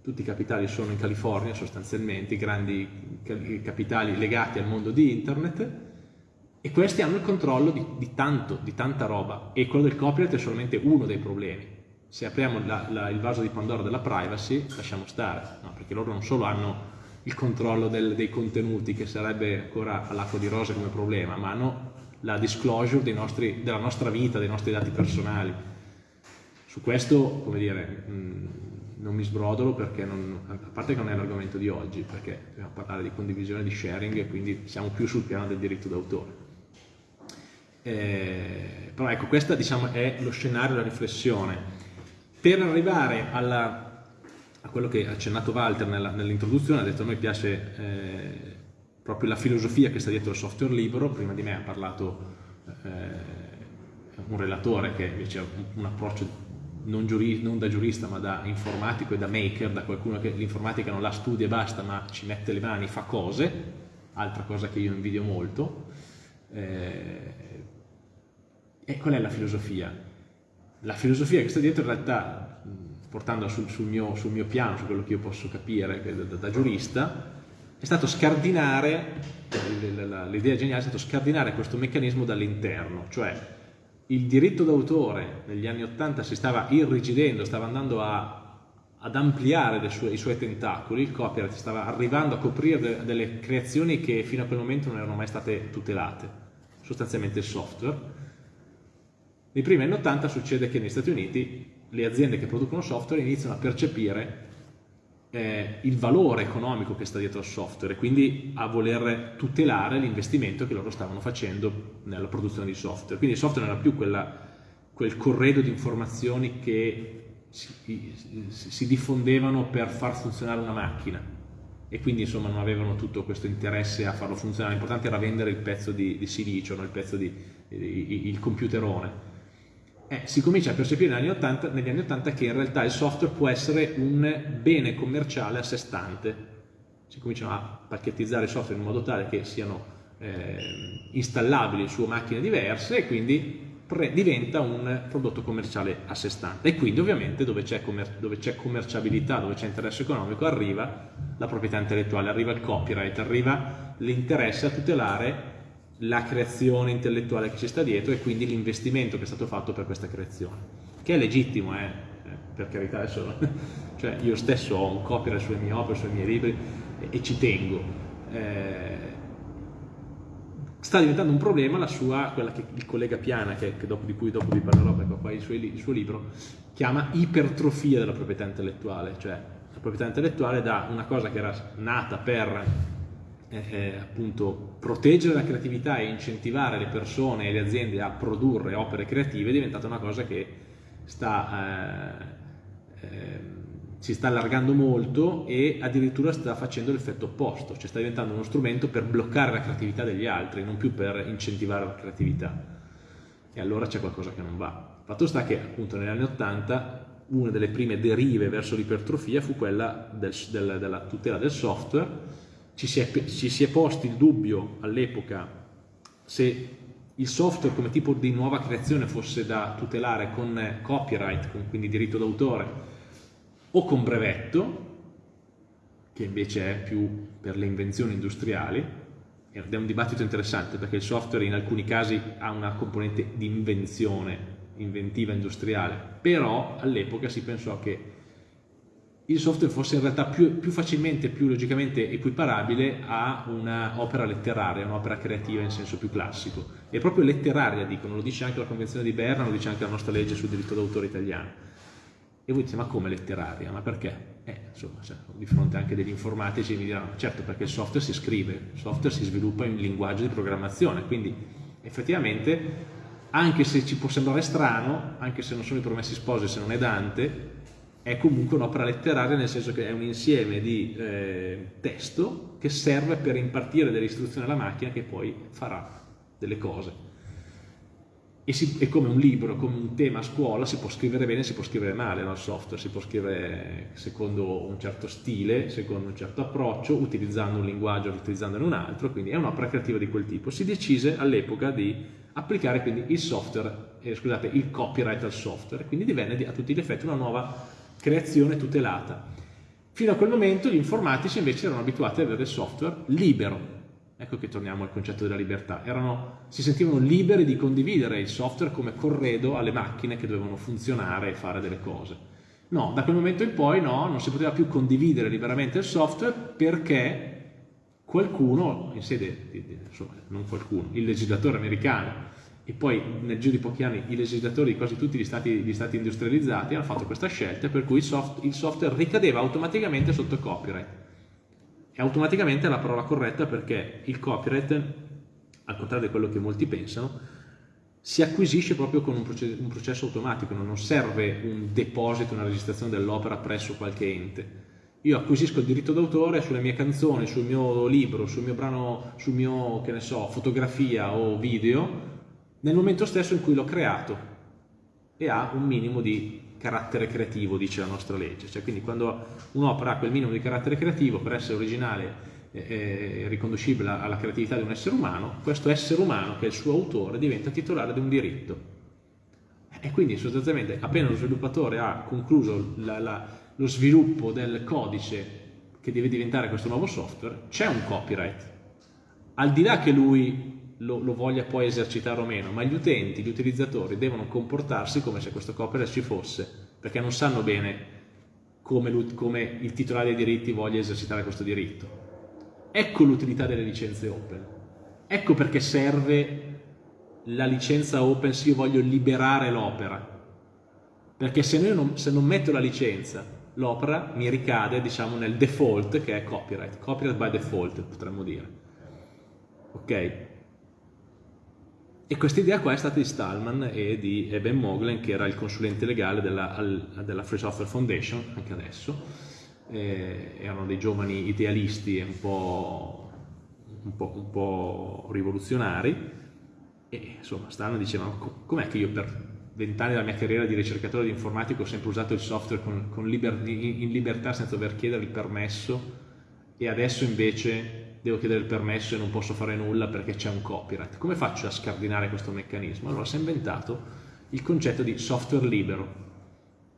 tutti i capitali sono in California sostanzialmente, i grandi capitali legati al mondo di internet e questi hanno il controllo di, di, tanto, di tanta roba e quello del copyright è solamente uno dei problemi. Se apriamo la, la, il vaso di Pandora della privacy, lasciamo stare, no? perché loro non solo hanno il controllo del, dei contenuti, che sarebbe ancora all'acqua di rosa come problema, ma hanno la disclosure nostri, della nostra vita, dei nostri dati personali. Su questo, come dire, mh, non mi sbrodolo perché, non, a parte che non è l'argomento di oggi, perché dobbiamo parlare di condivisione, di sharing e quindi siamo più sul piano del diritto d'autore. Eh, però ecco, questo diciamo, è lo scenario della riflessione. Per arrivare alla, a quello che ha accennato Walter nell'introduzione, ha detto a noi piace eh, proprio la filosofia che sta dietro il software libero, prima di me ha parlato eh, un relatore che invece ha un approccio non, non, da giurista ma da informatico e da maker, da qualcuno che l'informatica non la studia e basta ma ci mette le mani, fa cose, altra cosa che io invidio molto. Eh, e qual è la filosofia? La filosofia che sta dietro in realtà, portandola sul, sul, mio, sul mio, piano, su quello che io posso capire da, da giurista, è stato scardinare, l'idea geniale è stato scardinare questo meccanismo dall'interno, cioè il diritto d'autore negli anni Ottanta si stava irrigidendo, stava andando a, ad ampliare sue, i suoi tentacoli, il copyright stava arrivando a coprire de, delle creazioni che fino a quel momento non erano mai state tutelate, sostanzialmente il software. Nei primi anni 80 succede che negli Stati Uniti le aziende che producono software iniziano a percepire eh, il valore economico che sta dietro al software e quindi a voler tutelare l'investimento che loro stavano facendo nella produzione di software. Quindi il software non era più quella, quel corredo di informazioni che si, si, diffondevano per far funzionare una macchina e quindi insomma non avevano tutto questo interesse a farlo funzionare, l'importante era vendere il pezzo di, di silicio, no? il pezzo di, il computerone eh, si comincia a percepire negli anni, 80, negli anni 80 che in realtà il software può essere un bene commerciale a sé stante. Si cominciano a pacchettizzare il software in modo tale che siano eh, installabili su macchine diverse e quindi diventa un prodotto commerciale a sé stante. E quindi ovviamente dove c'è commer commerciabilità, dove c'è interesse economico, arriva la proprietà intellettuale, arriva il copyright, arriva l'interesse a tutelare la creazione intellettuale che ci sta dietro e quindi l'investimento che è stato fatto per questa creazione, che è legittimo, eh, eh per carità, adesso, [LAUGHS] cioè io stesso ho un copyright sulle mie opere, sui miei libri e, e ci tengo. Eh, sta diventando un problema la sua, quella che il collega Piana, che, che dopo, di cui dopo vi parlerò perché qua il suo, il suo libro, chiama ipertrofia della proprietà intellettuale, cioè la proprietà intellettuale da una cosa che era nata per eh, appunto proteggere la creatività e incentivare le persone e le aziende a produrre opere creative è diventata una cosa che sta, eh, eh, si sta allargando molto e addirittura sta facendo l'effetto opposto, cioè sta diventando uno strumento per bloccare la creatività degli altri, non più per incentivare la creatività. E allora c'è qualcosa che non va. Fatto sta che appunto negli anni 80 una delle prime derive verso l'ipertrofia fu quella del, del, della tutela del software ci si è, ci si è posti il dubbio all'epoca se il software come tipo di nuova creazione fosse da tutelare con copyright, con quindi diritto d'autore, o con brevetto, che invece è più per le invenzioni industriali, ed è un dibattito interessante perché il software in alcuni casi ha una componente di invenzione, inventiva industriale, però all'epoca si pensò che il software fosse in realtà più, più facilmente, più logicamente equiparabile a un'opera letteraria, un'opera creativa in senso più classico. E proprio letteraria, dicono, lo dice anche la Convenzione di Berna, lo dice anche la nostra legge sul diritto d'autore italiano. E voi dite, ma come letteraria? Ma perché? Eh, insomma, cioè, di fronte anche degli informatici mi diranno, certo perché il software si scrive, il software si sviluppa in linguaggio di programmazione, quindi effettivamente anche se ci può sembrare strano, anche se non sono i promessi sposi, se non è Dante, è comunque un'opera letteraria nel senso che è un insieme di eh, testo che serve per impartire delle istruzioni alla macchina che poi farà delle cose. E si, è come un libro, come un tema a scuola, si può scrivere bene, si può scrivere male nel software, si può scrivere secondo un certo stile, secondo un certo approccio, utilizzando un linguaggio, utilizzandone un altro, quindi è un'opera creativa di quel tipo. Si decise all'epoca di applicare quindi il software, eh, scusate, il copyright al software, quindi divenne a tutti gli effetti una nuova creazione tutelata. Fino a quel momento gli informatici invece erano abituati ad avere il software libero. Ecco che torniamo al concetto della libertà. Erano, si sentivano liberi di condividere il software come corredo alle macchine che dovevano funzionare e fare delle cose. No, da quel momento in poi no, non si poteva più condividere liberamente il software perché qualcuno, in sede, insomma, non qualcuno, il legislatore americano e poi nel giro di pochi anni i legislatori di quasi tutti gli stati, gli stati industrializzati hanno fatto questa scelta per cui il, soft, il software ricadeva automaticamente sotto copyright. E automaticamente è la parola corretta perché il copyright, al contrario di quello che molti pensano, si acquisisce proprio con un processo, un processo automatico, non serve un deposito, una registrazione dell'opera presso qualche ente. Io acquisisco il diritto d'autore sulle mie canzoni, sul mio libro, sul mio brano, sul mio, che ne so, fotografia o video, nel momento stesso in cui l'ho creato e ha un minimo di carattere creativo, dice la nostra legge. Cioè, quindi quando un'opera ha quel minimo di carattere creativo, per essere originale eh, riconducibile alla creatività di un essere umano, questo essere umano, che è il suo autore, diventa titolare di un diritto. E quindi sostanzialmente appena lo sviluppatore ha concluso la, la, lo sviluppo del codice che deve diventare questo nuovo software, c'è un copyright. Al di là che lui lo, lo, voglia poi esercitare o meno, ma gli utenti, gli utilizzatori devono comportarsi come se questo copyright ci fosse, perché non sanno bene come, come il titolare dei diritti voglia esercitare questo diritto. Ecco l'utilità delle licenze open. Ecco perché serve la licenza open se io voglio liberare l'opera. Perché se, non, se non metto la licenza, l'opera mi ricade diciamo, nel default che è copyright. Copyright by default potremmo dire. Ok? E questa idea qua è stata di Stallman e di Ben Moglen, che era il consulente legale della, della Free Software Foundation, anche adesso, eh, erano dei giovani idealisti un po', un po', un po rivoluzionari. E insomma stanno dicendo com'è che io per vent'anni della mia carriera di ricercatore di informatico ho sempre usato il software con, con liber, in libertà senza dover chiedere il permesso e adesso invece devo chiedere il permesso e non posso fare nulla perché c'è un copyright. Come faccio a scardinare questo meccanismo? Allora si è inventato il concetto di software libero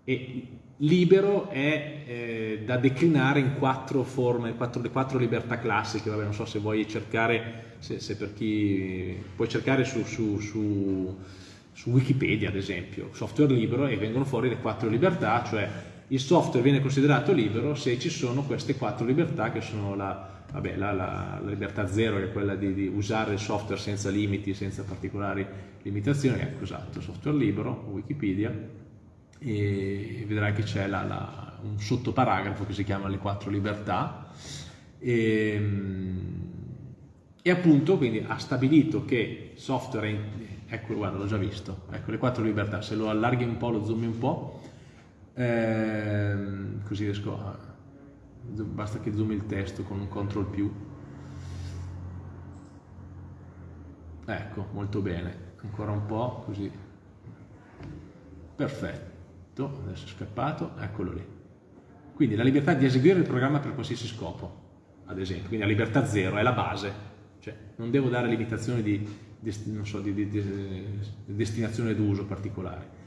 e libero è eh, da declinare in quattro forme, quattro, le quattro libertà classiche, Vabbè, non so se vuoi cercare, se, se per chi puoi cercare su, su, su, su, Wikipedia ad esempio, software libero e vengono fuori le quattro libertà, cioè il software viene considerato libero se ci sono queste quattro libertà che sono la, vabbè, la, la, la libertà zero è quella di, di, usare il software senza limiti, senza particolari limitazioni, ecco esatto, software libero, Wikipedia, e vedrai che c'è un sottoparagrafo che si chiama le quattro libertà e, ehm, e appunto quindi ha stabilito che software, in, ecco guarda l'ho già visto, ecco le quattro libertà, se lo allarghi un po', lo zoomi un po', ehm, così riesco a, basta che zoomi il testo con un control più, ecco molto bene, ancora un po' così, perfetto. Adesso è scappato, eccolo lì. Quindi la libertà di eseguire il programma per qualsiasi scopo, ad esempio, quindi la libertà zero è la base, cioè non devo dare limitazioni di, di, so, di, di destinazione d'uso particolare.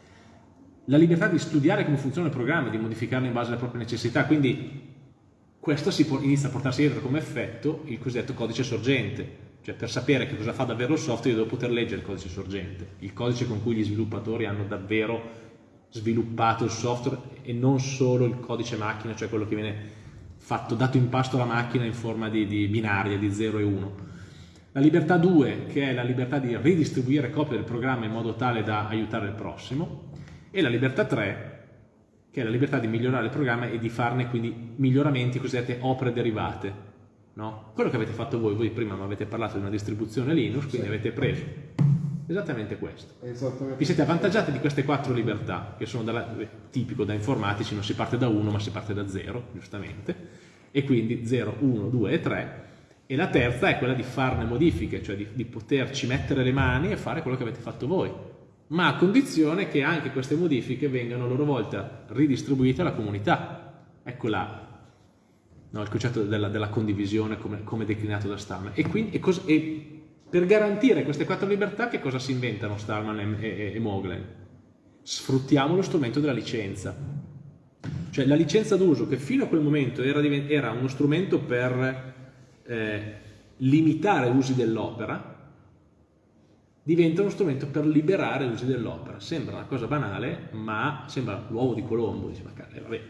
La libertà di studiare come funziona il programma, di modificarlo in base alle proprie necessità, quindi questo può, inizia a portarsi dietro come effetto il cosiddetto codice sorgente, cioè per sapere che cosa fa davvero il software io devo poter leggere il codice sorgente, il codice con cui gli sviluppatori hanno davvero sviluppato il software e non solo il codice macchina, cioè quello che viene fatto, dato in pasto alla macchina in forma di, di binaria, di 0 e 1. La libertà 2, che è la libertà di ridistribuire copie del programma in modo tale da aiutare il prossimo, e la libertà 3, che è la libertà di migliorare il programma e di farne quindi miglioramenti cosiddette opere derivate. No? Quello che avete fatto voi, voi prima mi avete parlato di una distribuzione Linux, quindi sì. avete preso Esattamente questo. Esattamente. Vi siete avvantaggiati di queste quattro libertà, che sono dalla, tipico da informatici, non si parte da 1 ma si parte da 0, giustamente, e quindi 0, 1, 2 e 3, e la terza è quella di farne modifiche, cioè di, di poterci mettere le mani e fare quello che avete fatto voi, ma a condizione che anche queste modifiche vengano a loro volta ridistribuite alla comunità. Ecco là no, il concetto della, della condivisione come, come, declinato da Stallman. E, quindi, e, cos, e per garantire queste quattro libertà che cosa si inventano Stallman e, e, e Moglen? Sfruttiamo lo strumento della licenza. Cioè la licenza d'uso che fino a quel momento era, era uno strumento per eh, limitare l'uso dell'opera, diventa uno strumento per liberare l'uso dell'opera. Sembra una cosa banale, ma sembra l'uovo di Colombo. Dice, ma eh, vabbè,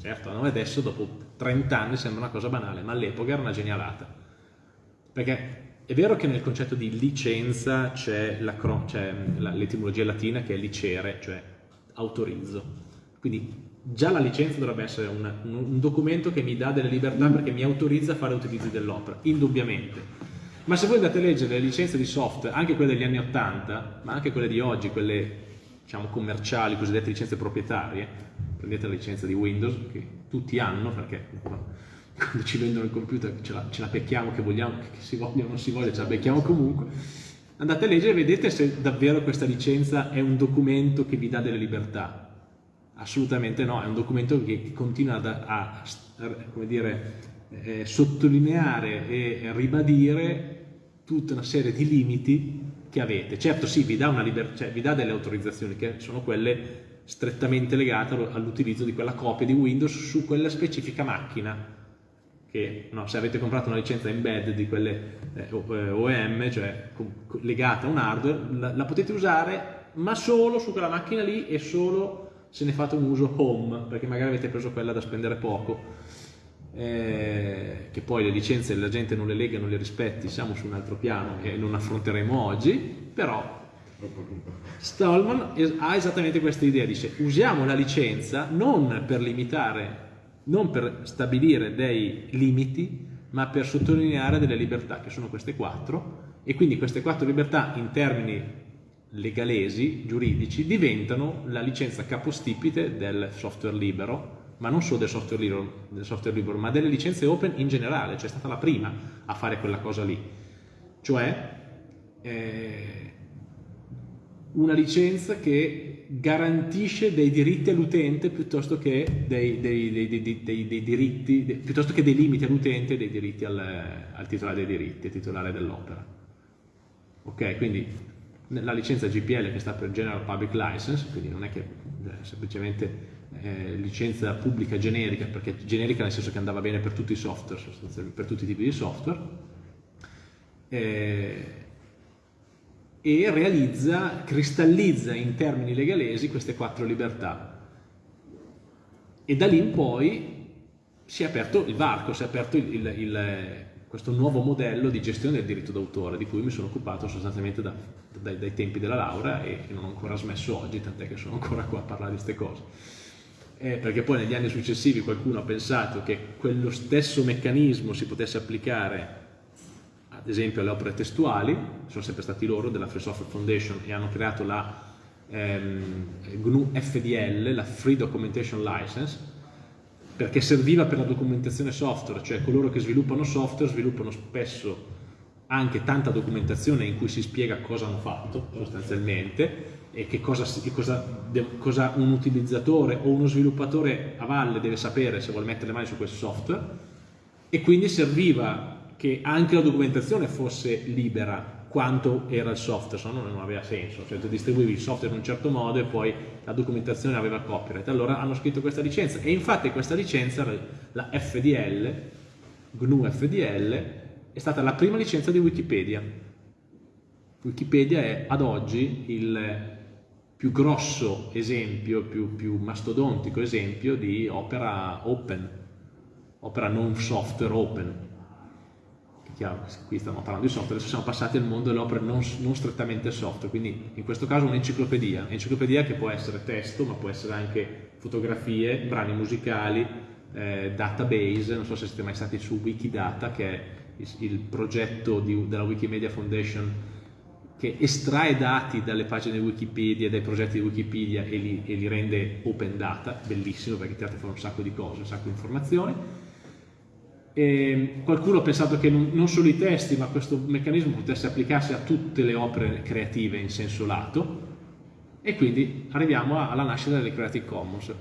certo, a noi adesso dopo 30 anni sembra una cosa banale, ma all'epoca era una genialata. Perché è vero che nel concetto di licenza c'è l'etimologia latina che è licere, cioè autorizzo. Quindi già la licenza dovrebbe essere un, un documento che mi dà delle libertà perché mi autorizza a fare utilizzo dell'opera, indubbiamente. Ma se voi andate a leggere le licenze di software, anche quelle degli anni 80, ma anche quelle di oggi, quelle diciamo, commerciali, cosiddette licenze proprietarie, prendete la licenza di Windows, che tutti hanno, perché quando ci vendono il computer ce la, ce la becchiamo, che vogliamo, che si voglia o non si voglia, ce la becchiamo comunque, andate a leggere e vedete se davvero questa licenza è un documento che vi dà delle libertà. Assolutamente no, è un documento che continua a, a, a dire, eh, sottolineare e ribadire tutta una serie di limiti che avete. Certo sì, vi dà, cioè, vi dà delle autorizzazioni che sono quelle strettamente legate all'utilizzo di quella copia di Windows su quella specifica macchina che no, se avete comprato una licenza embed di quelle eh, OEM, eh, cioè legata a un hardware, la, la, potete usare ma solo su quella macchina lì e solo se ne fate un uso home, perché magari avete preso quella da spendere poco. Eh, che poi le licenze la gente non le lega, non le rispetti, siamo su un altro piano che non affronteremo oggi, però Stallman ha esattamente questa idea, dice usiamo la licenza non per limitare non per stabilire dei limiti, ma per sottolineare delle libertà, che sono queste quattro, e quindi queste quattro libertà in termini legalesi, giuridici, diventano la licenza capostipite del software libero, ma non solo del software libero, del software libero ma delle licenze open in generale, cioè è stata la prima a fare quella cosa lì. Cioè, eh, una licenza che garantisce dei diritti all'utente piuttosto che dei, dei, dei, dei, diritti, piuttosto che dei limiti all'utente e dei diritti al, al, titolare dei diritti, al titolare dell'opera. Ok, quindi la licenza GPL che sta per General Public License, quindi non è che eh, semplicemente eh, licenza pubblica generica, perché generica nel senso che andava bene per tutti i software, per tutti i tipi di software, eh, e realizza, cristallizza in termini legalesi queste quattro libertà. E da lì in poi si è aperto il varco, si è aperto il, il, il, questo nuovo modello di gestione del diritto d'autore, di cui mi sono occupato sostanzialmente da, dai, dai, tempi della laurea e, non ho ancora smesso oggi, tant'è che sono ancora qua a parlare di queste cose. Eh, perché poi negli anni successivi qualcuno ha pensato che quello stesso meccanismo si potesse applicare ad esempio alle opere testuali, sono sempre stati loro della Free Software Foundation e hanno creato la ehm, GNU FDL, la Free Documentation License, perché serviva per la documentazione software, cioè coloro che sviluppano software sviluppano spesso anche tanta documentazione in cui si spiega cosa hanno fatto sostanzialmente e che cosa, cosa, cosa un utilizzatore o uno sviluppatore a valle deve sapere se vuole mettere le mani su questo software e quindi serviva che anche la documentazione fosse libera quanto era il software, se no non aveva senso, cioè tu distribuivi il software in un certo modo e poi la documentazione aveva copyright, allora hanno scritto questa licenza e infatti questa licenza, la FDL, GNU FDL, è stata la prima licenza di Wikipedia. Wikipedia è ad oggi il più grosso esempio, più, più mastodontico esempio di opera open, opera non software open, chiaro, qui stiamo parlando di software, adesso siamo passati al mondo delle opere non, non strettamente software, quindi in questo caso un'enciclopedia, un'enciclopedia che può essere testo, ma può essere anche fotografie, brani musicali, eh, database, non so se siete mai stati su Wikidata, che è il, il progetto di, della Wikimedia Foundation che estrae dati dalle pagine Wikipedia, dai progetti di Wikipedia e li, e li rende open data, bellissimo perché ti fare un sacco di cose, un sacco di informazioni e qualcuno ha pensato che non, solo i testi, ma questo meccanismo potesse applicarsi a tutte le opere creative in senso lato e quindi arriviamo alla nascita delle Creative Commons.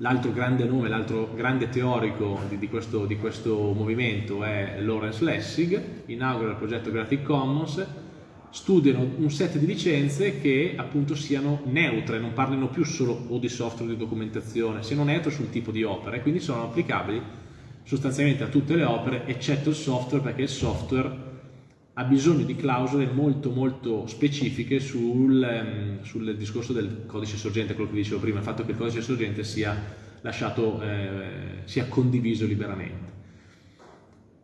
L'altro grande nome, l'altro grande teorico di, di, questo, di, questo, movimento è Lawrence Lessig, inaugura il progetto Creative Commons, studiano un set di licenze che appunto siano neutre, non parlino più solo o di software o di documentazione, siano neutre sul tipo di opera e quindi sono applicabili sostanzialmente a tutte le opere eccetto il software perché il software ha bisogno di clausole molto molto specifiche sul, um, sul discorso del codice sorgente, quello che dicevo prima, il fatto che il codice sorgente sia lasciato, eh, sia condiviso liberamente.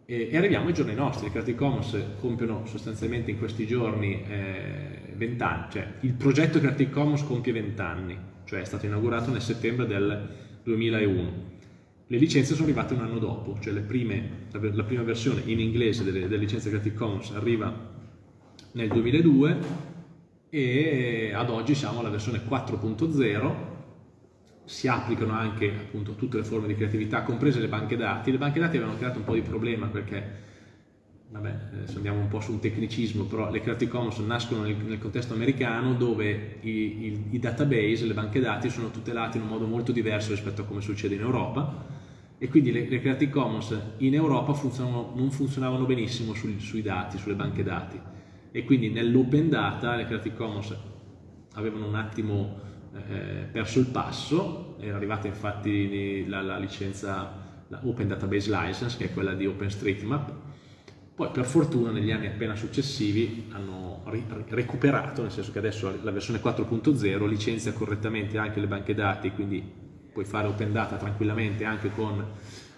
E, e, arriviamo ai giorni nostri, i Creative Commons compiono sostanzialmente in questi giorni eh, 20 anni, cioè il progetto Creative Commons compie 20 anni, cioè è stato inaugurato nel settembre del 2001 le licenze sono arrivate un anno dopo, cioè prime, la prima versione in inglese delle, delle licenze Creative Commons arriva nel 2002 e ad oggi siamo alla versione 4.0 si applicano anche appunto tutte le forme di creatività, comprese le banche dati. Le banche dati avevano creato un po' di problema perché vabbè, se andiamo un po' su un tecnicismo, però le Creative Commons nascono nel, nel contesto americano dove i, i, i, database, le banche dati sono tutelati in un modo molto diverso rispetto a come succede in Europa. E quindi le, le Creative Commons in Europa non funzionavano benissimo sui, sui dati, sulle banche dati. E quindi nell'open data le Creative Commons avevano un attimo eh, perso il passo, era arrivata infatti la, la licenza la Open Database License che è quella di OpenStreetMap poi per fortuna negli anni appena successivi hanno recuperato, nel senso che adesso la versione 4.0 licenzia correttamente anche le banche dati, quindi puoi fare open data tranquillamente anche con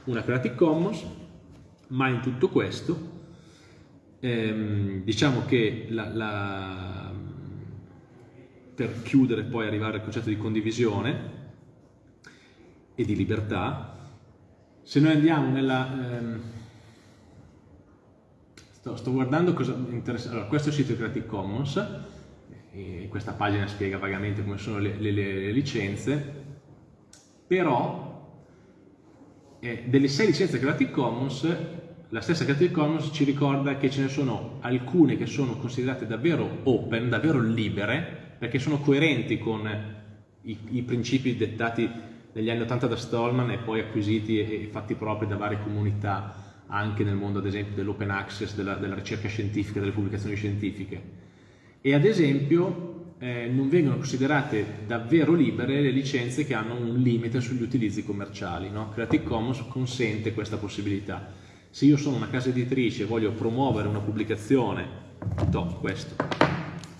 una Creative Commons, ma in tutto questo ehm, diciamo che la, la, per chiudere poi arrivare al concetto di condivisione e di libertà, se noi andiamo nella... Ehm, Sto, sto guardando cosa interessa. Allora, questo è il sito Creative Commons, e questa pagina spiega vagamente come sono le, le, le licenze, però eh, delle sei licenze Creative Commons, la stessa Creative Commons ci ricorda che ce ne sono alcune che sono considerate davvero open, davvero libere, perché sono coerenti con i, i principi dettati negli anni 80 da Stallman e poi acquisiti e, e fatti propri da varie comunità anche nel mondo ad esempio dell'open access, della, della, ricerca scientifica, delle pubblicazioni scientifiche. E ad esempio eh, non vengono considerate davvero libere le licenze che hanno un limite sugli utilizzi commerciali. No? Creative Commons consente questa possibilità. Se io sono una casa editrice e voglio promuovere una pubblicazione, do questo,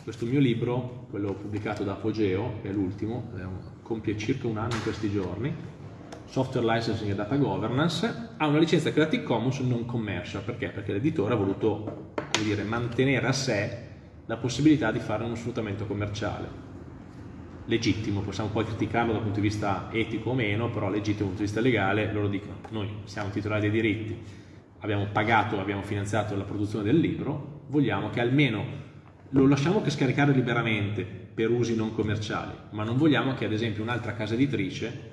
questo mio libro, quello pubblicato da Apogeo, che è l'ultimo, compie circa un anno in questi giorni, Software Licensing e Data Governance, ha una licenza Creative Commons non commercial. Perché? Perché l'editore ha voluto dire, mantenere a sé la possibilità di fare uno sfruttamento commerciale. Legittimo, possiamo poi criticarlo dal punto di vista etico o meno, però legittimo dal punto di vista legale, loro dicono, noi siamo titolari dei diritti, abbiamo pagato, abbiamo finanziato la produzione del libro, vogliamo che almeno lo lasciamo che scaricare liberamente per usi non commerciali, ma non vogliamo che ad esempio un'altra casa editrice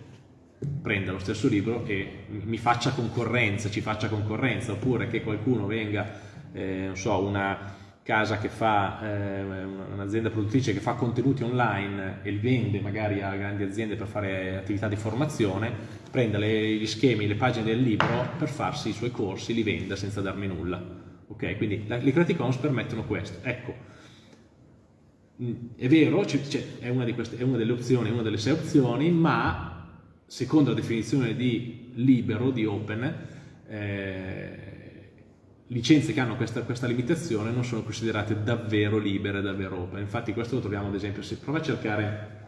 prenda lo stesso libro e mi faccia concorrenza, ci faccia concorrenza, oppure che qualcuno venga, eh, non so, una casa che fa, eh, un'azienda produttrice che fa contenuti online e li vende magari a grandi aziende per fare attività di formazione, prenda le, gli schemi, le pagine del libro per farsi i suoi corsi, li venda senza darmi nulla. Ok, quindi le Creative Commons permettono questo. Ecco, mm, è vero, è una, queste, è una delle opzioni, una delle sei opzioni, ma secondo la definizione di libero, di open, eh, licenze che hanno questa, questa, limitazione non sono considerate davvero libere, davvero open. Infatti questo lo troviamo ad esempio, se prova a cercare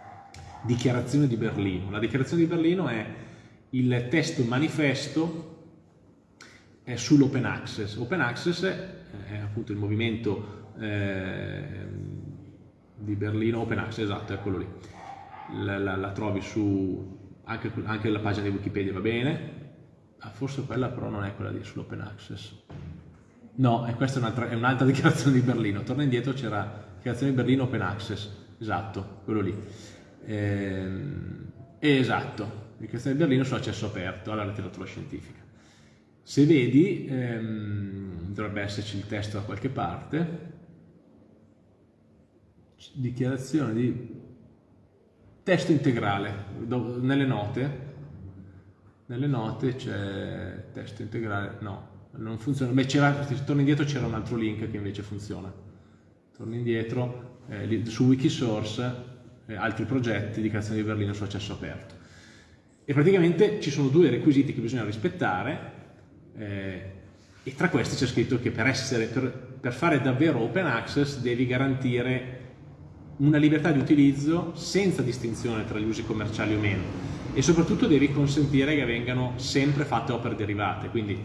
dichiarazione di Berlino. La dichiarazione di Berlino è il testo manifesto sull'open access. Open access è appunto il movimento eh, di Berlino, open access, esatto, è quello lì. La, la, la trovi su anche, anche la pagina di Wikipedia va bene, ah, forse quella però non è quella sull'open access. No, e questa è un'altra un [LAUGHS] dichiarazione di Berlino. Torna indietro, c'era dichiarazione di Berlino open access, esatto, quello lì. Ehm, esatto, dichiarazione di Berlino su accesso aperto alla letteratura scientifica. Se vedi, ehm, dovrebbe esserci il testo da qualche parte, dichiarazione di testo integrale, nelle note, nelle note c'è testo integrale, no, non funziona, beh se torni indietro c'era un altro link che invece funziona, torni indietro, eh, su Wikisource, eh, altri progetti di creazione di Berlino su accesso aperto. E praticamente ci sono due requisiti che bisogna rispettare, eh, e tra questi c'è scritto che per, essere, per, per fare davvero open access devi garantire una libertà di utilizzo senza distinzione tra gli usi commerciali o meno e soprattutto devi consentire che vengano sempre fatte opere derivate, quindi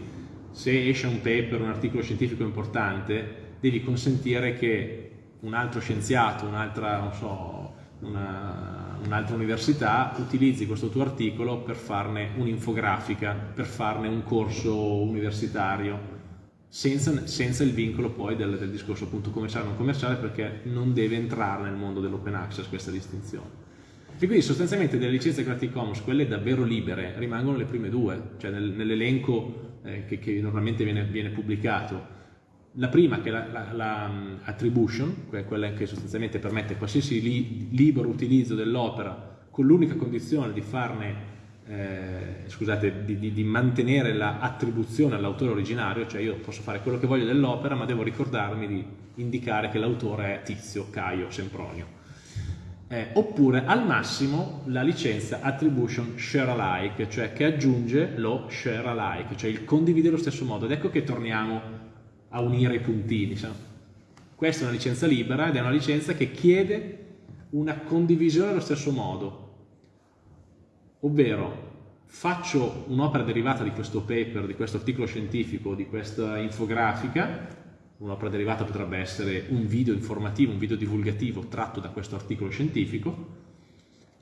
se esce un paper, un articolo scientifico importante, devi consentire che un altro scienziato, un'altra, so, una, un'altra università, utilizzi questo tuo articolo per farne un'infografica, per farne un corso universitario, senza, senza il vincolo poi del, del discorso appunto commerciale o non commerciale perché non deve entrare nel mondo dell'open access questa distinzione. E quindi sostanzialmente delle licenze Creative Commons, quelle davvero libere, rimangono le prime due, cioè nel, nell'elenco eh, che, che, normalmente viene, viene, pubblicato. La prima che è la, la, la attribution, quella che sostanzialmente permette qualsiasi li, libero utilizzo dell'opera con l'unica condizione di farne eh, scusate, di, di, di, mantenere l'attribuzione all'autore originario, cioè io posso fare quello che voglio dell'opera, ma devo ricordarmi di indicare che l'autore è Tizio, Caio, Sempronio. Eh, oppure al massimo la licenza attribution share alike, cioè che aggiunge lo share alike, cioè il condividere allo stesso modo. Ed ecco che torniamo a unire i puntini. Sa? Questa è una licenza libera ed è una licenza che chiede una condivisione allo stesso modo, ovvero faccio un'opera derivata di questo paper, di questo articolo scientifico, di questa infografica, un'opera derivata potrebbe essere un video informativo, un video divulgativo tratto da questo articolo scientifico,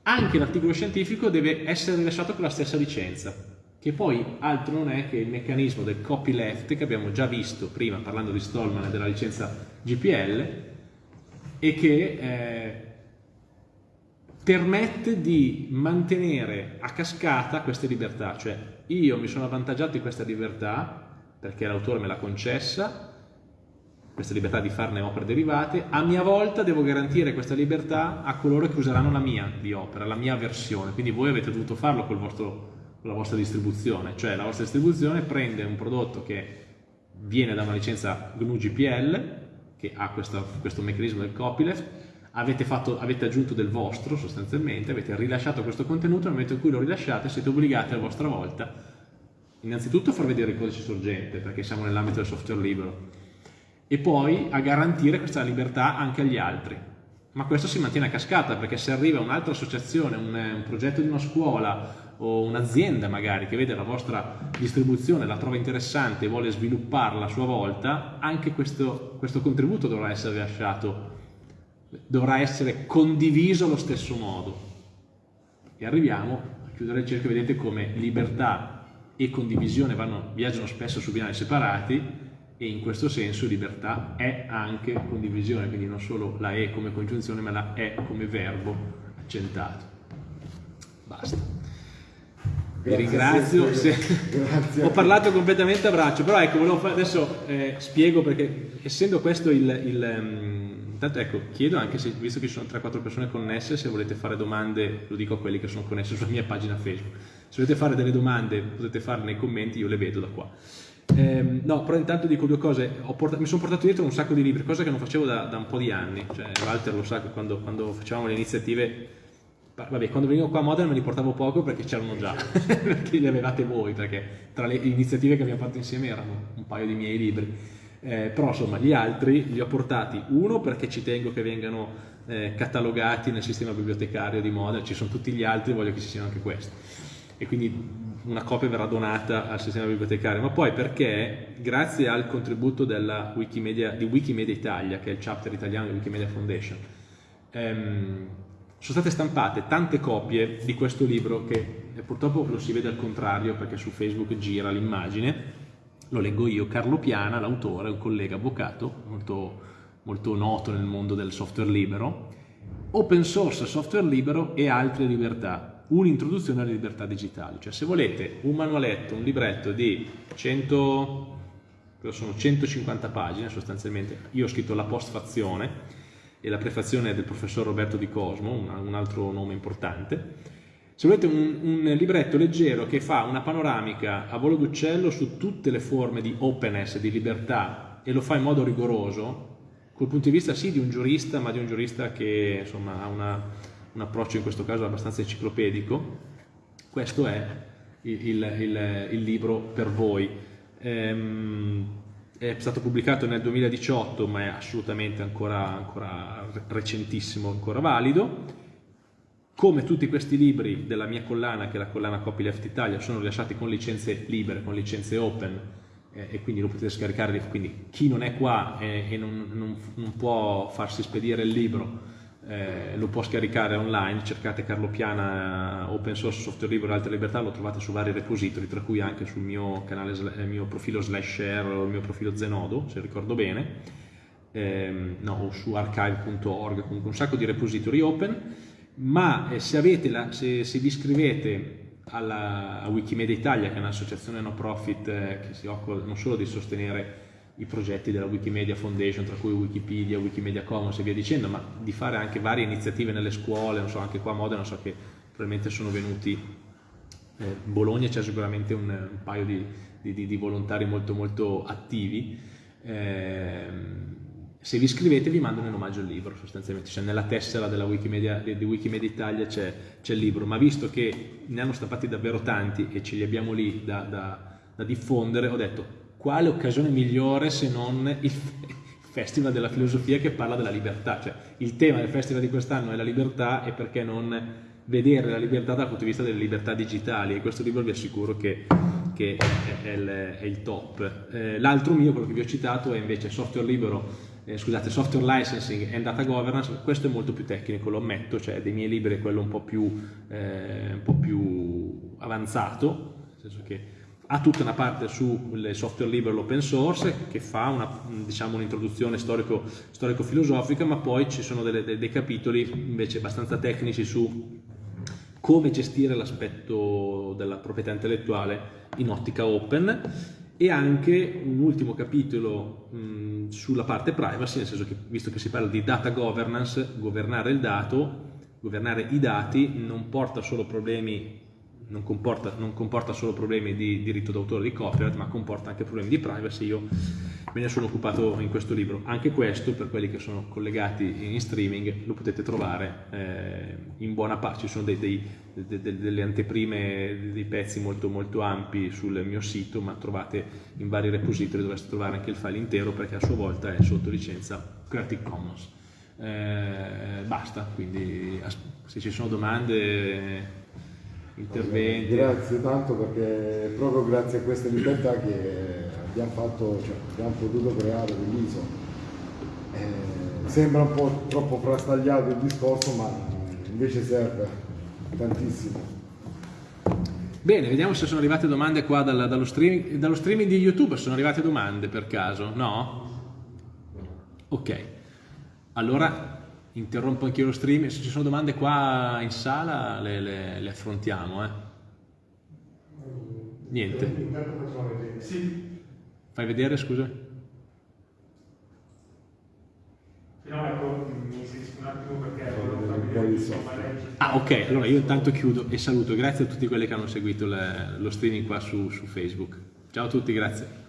anche l'articolo scientifico deve essere rilasciato con la stessa licenza, che poi altro non è che il meccanismo del copyleft che abbiamo già visto prima parlando di Stallman e della licenza GPL e che eh, permette di mantenere a cascata queste libertà, cioè io mi sono avvantaggiato di questa libertà perché l'autore me l'ha concessa, questa libertà di farne opere derivate, a mia volta devo garantire questa libertà a coloro che useranno la mia di opera, la mia versione, quindi voi avete dovuto farlo vostro, con la vostra distribuzione, cioè la vostra distribuzione prende un prodotto che viene da una licenza GNU GPL, che ha questo, questo meccanismo del copyleft, avete, fatto, avete, aggiunto del vostro sostanzialmente, avete rilasciato questo contenuto, nel momento in cui lo rilasciate siete obbligati a vostra volta innanzitutto a far vedere il codice sorgente perché siamo nell'ambito del software libero e poi a garantire questa libertà anche agli altri. Ma questo si mantiene a cascata perché se arriva un'altra associazione, un, un progetto di una scuola o un'azienda magari che vede la vostra distribuzione, la trova interessante e vuole svilupparla a sua volta, anche questo, questo contributo dovrà essere rilasciato dovrà essere condiviso allo stesso modo. E arriviamo a chiudere il cerchio, vedete come libertà e condivisione vanno, viaggiano spesso su binari separati e in questo senso libertà è anche condivisione, quindi non solo la è come congiunzione ma la è come verbo accentato. Basta. Vi ringrazio, se... ho parlato completamente a braccio, però ecco, adesso eh, spiego perché essendo questo il, il um, Intanto ecco, chiedo anche se, visto che ci sono 3-4 persone connesse, se volete fare domande, lo dico a quelli che sono connessi sulla mia pagina Facebook, se volete fare delle domande potete farle nei commenti, io le vedo da qua. Eh, no, però intanto dico due cose, portato, mi sono portato dietro un sacco di libri, cosa che non facevo da, da un po' di anni, cioè Walter lo sa che quando, quando facevamo le iniziative Vabbè, quando venivo qua a Modena me li portavo poco perché c'erano già, [LAUGHS] perché li avevate voi, perché tra le iniziative che abbiamo fatto insieme erano un paio di miei libri eh, però insomma gli altri li ho portati uno perché ci tengo che vengano eh, catalogati nel sistema bibliotecario di Modena, ci sono tutti gli altri, voglio che ci siano anche questi. E quindi una copia verrà donata al sistema bibliotecario, ma poi perché? Grazie al contributo Wikimedia, di Wikimedia Italia, che è il chapter italiano di Wikimedia Foundation, ehm, sono state stampate tante copie di questo libro che eh, purtroppo lo si vede al contrario perché su Facebook gira l'immagine, lo leggo io, Carlo Piana, l'autore, un collega avvocato molto, molto noto nel mondo del software libero, open source, software libero e altre libertà, un'introduzione alle libertà digitali, cioè se volete un manualetto, un libretto di 100, sono 150 pagine sostanzialmente, io ho scritto la postfazione e la prefazione del professor Roberto Di Cosmo, un altro nome importante, se volete un, un, libretto leggero che fa una panoramica a volo d'uccello su tutte le forme di openness, di libertà e lo fa in modo rigoroso, col punto di vista sì di un giurista, ma di un giurista che insomma, ha una, un approccio in questo caso abbastanza enciclopedico, questo è il, il, il, il libro per voi. Ehm, è stato pubblicato nel 2018 ma è assolutamente ancora, ancora recentissimo, ancora valido come tutti questi libri della mia collana, che è la collana Copyleft Italia, sono rilasciati con licenze libere, con licenze open, eh, e quindi lo potete scaricare, quindi chi non è qua eh, e non, non, non, può farsi spedire il libro, eh, lo può scaricare online, cercate Carlo Piana eh, open source software libero e altre libertà, lo trovate su vari repository, tra cui anche sul mio, canale, il mio profilo slash share o il mio profilo Zenodo, se ricordo bene, ehm, no, o su archive.org, comunque un sacco di repository open, ma eh, se, la, se, se, vi iscrivete alla, a Wikimedia Italia, che è un'associazione no profit eh, che si occupa non solo di sostenere i progetti della Wikimedia Foundation, tra cui Wikipedia, Wikimedia Commons e via dicendo, ma di fare anche varie iniziative nelle scuole, non so, anche qua a Modena, so che probabilmente sono venuti, eh, in Bologna c'è sicuramente un, un paio di, di, di, volontari molto molto attivi, eh, se vi iscrivete vi mandano in omaggio il libro sostanzialmente, cioè nella tessera Wikimedia, di Wikimedia Italia c'è, il libro, ma visto che ne hanno stampati davvero tanti e ce li abbiamo lì da, da, da diffondere, ho detto quale occasione migliore se non [LAUGHS] il Festival della Filosofia che parla della libertà, cioè il tema del festival di quest'anno è la libertà e perché non vedere la libertà dal punto di vista delle libertà digitali. E questo libro vi assicuro che, che è, è, il, è, il, top. Eh, L'altro mio, quello che vi ho citato, è invece software libero, eh, scusate, software licensing and data governance, questo è molto più tecnico, lo ammetto, cioè dei miei libri è quello un po' più, eh, un po più avanzato, nel senso che ha tutta una parte sul software libero l'open source che fa diciamo, un'introduzione diciamo, storico-filosofica, ma poi ci sono delle, dei, dei capitoli invece abbastanza tecnici su come gestire l'aspetto della proprietà intellettuale in ottica open e anche un ultimo capitolo mh, sulla parte privacy, nel senso che visto che si parla di data governance, governare il dato, governare i dati non porta solo problemi non comporta, non comporta, solo problemi di diritto d'autore di copyright, ma comporta anche problemi di privacy. Io me ne sono occupato in questo libro. Anche questo, per quelli che sono collegati in streaming, lo potete trovare eh, in buona parte. Ci sono dei, dei, de, de, delle anteprime, dei pezzi molto, molto ampi sul mio sito, ma trovate in vari repository, dovreste trovare anche il file intero perché a sua volta è sotto licenza Creative Commons. Eh, basta, quindi se ci sono domande interventi. Grazie tanto perché è proprio grazie a queste libertà che abbiamo, fatto, cioè, abbiamo potuto creare l'ISO. Eh, sembra un po' troppo frastagliato il discorso, ma invece serve tantissimo. Bene, vediamo se sono arrivate domande qua dal, dallo, streaming, dallo streaming di YouTube. Sono arrivate domande per caso? No? Ok. Allora interrompo anche io lo stream, se ci sono domande qua in sala le, le, le affrontiamo. Eh. Niente. Fai vedere, scusa? No, ecco, mi inserisco un attimo perché Ah, ok, allora io intanto chiudo e saluto. Grazie a tutti quelli che hanno seguito le, lo streaming qua su, su Facebook. Ciao a tutti, grazie.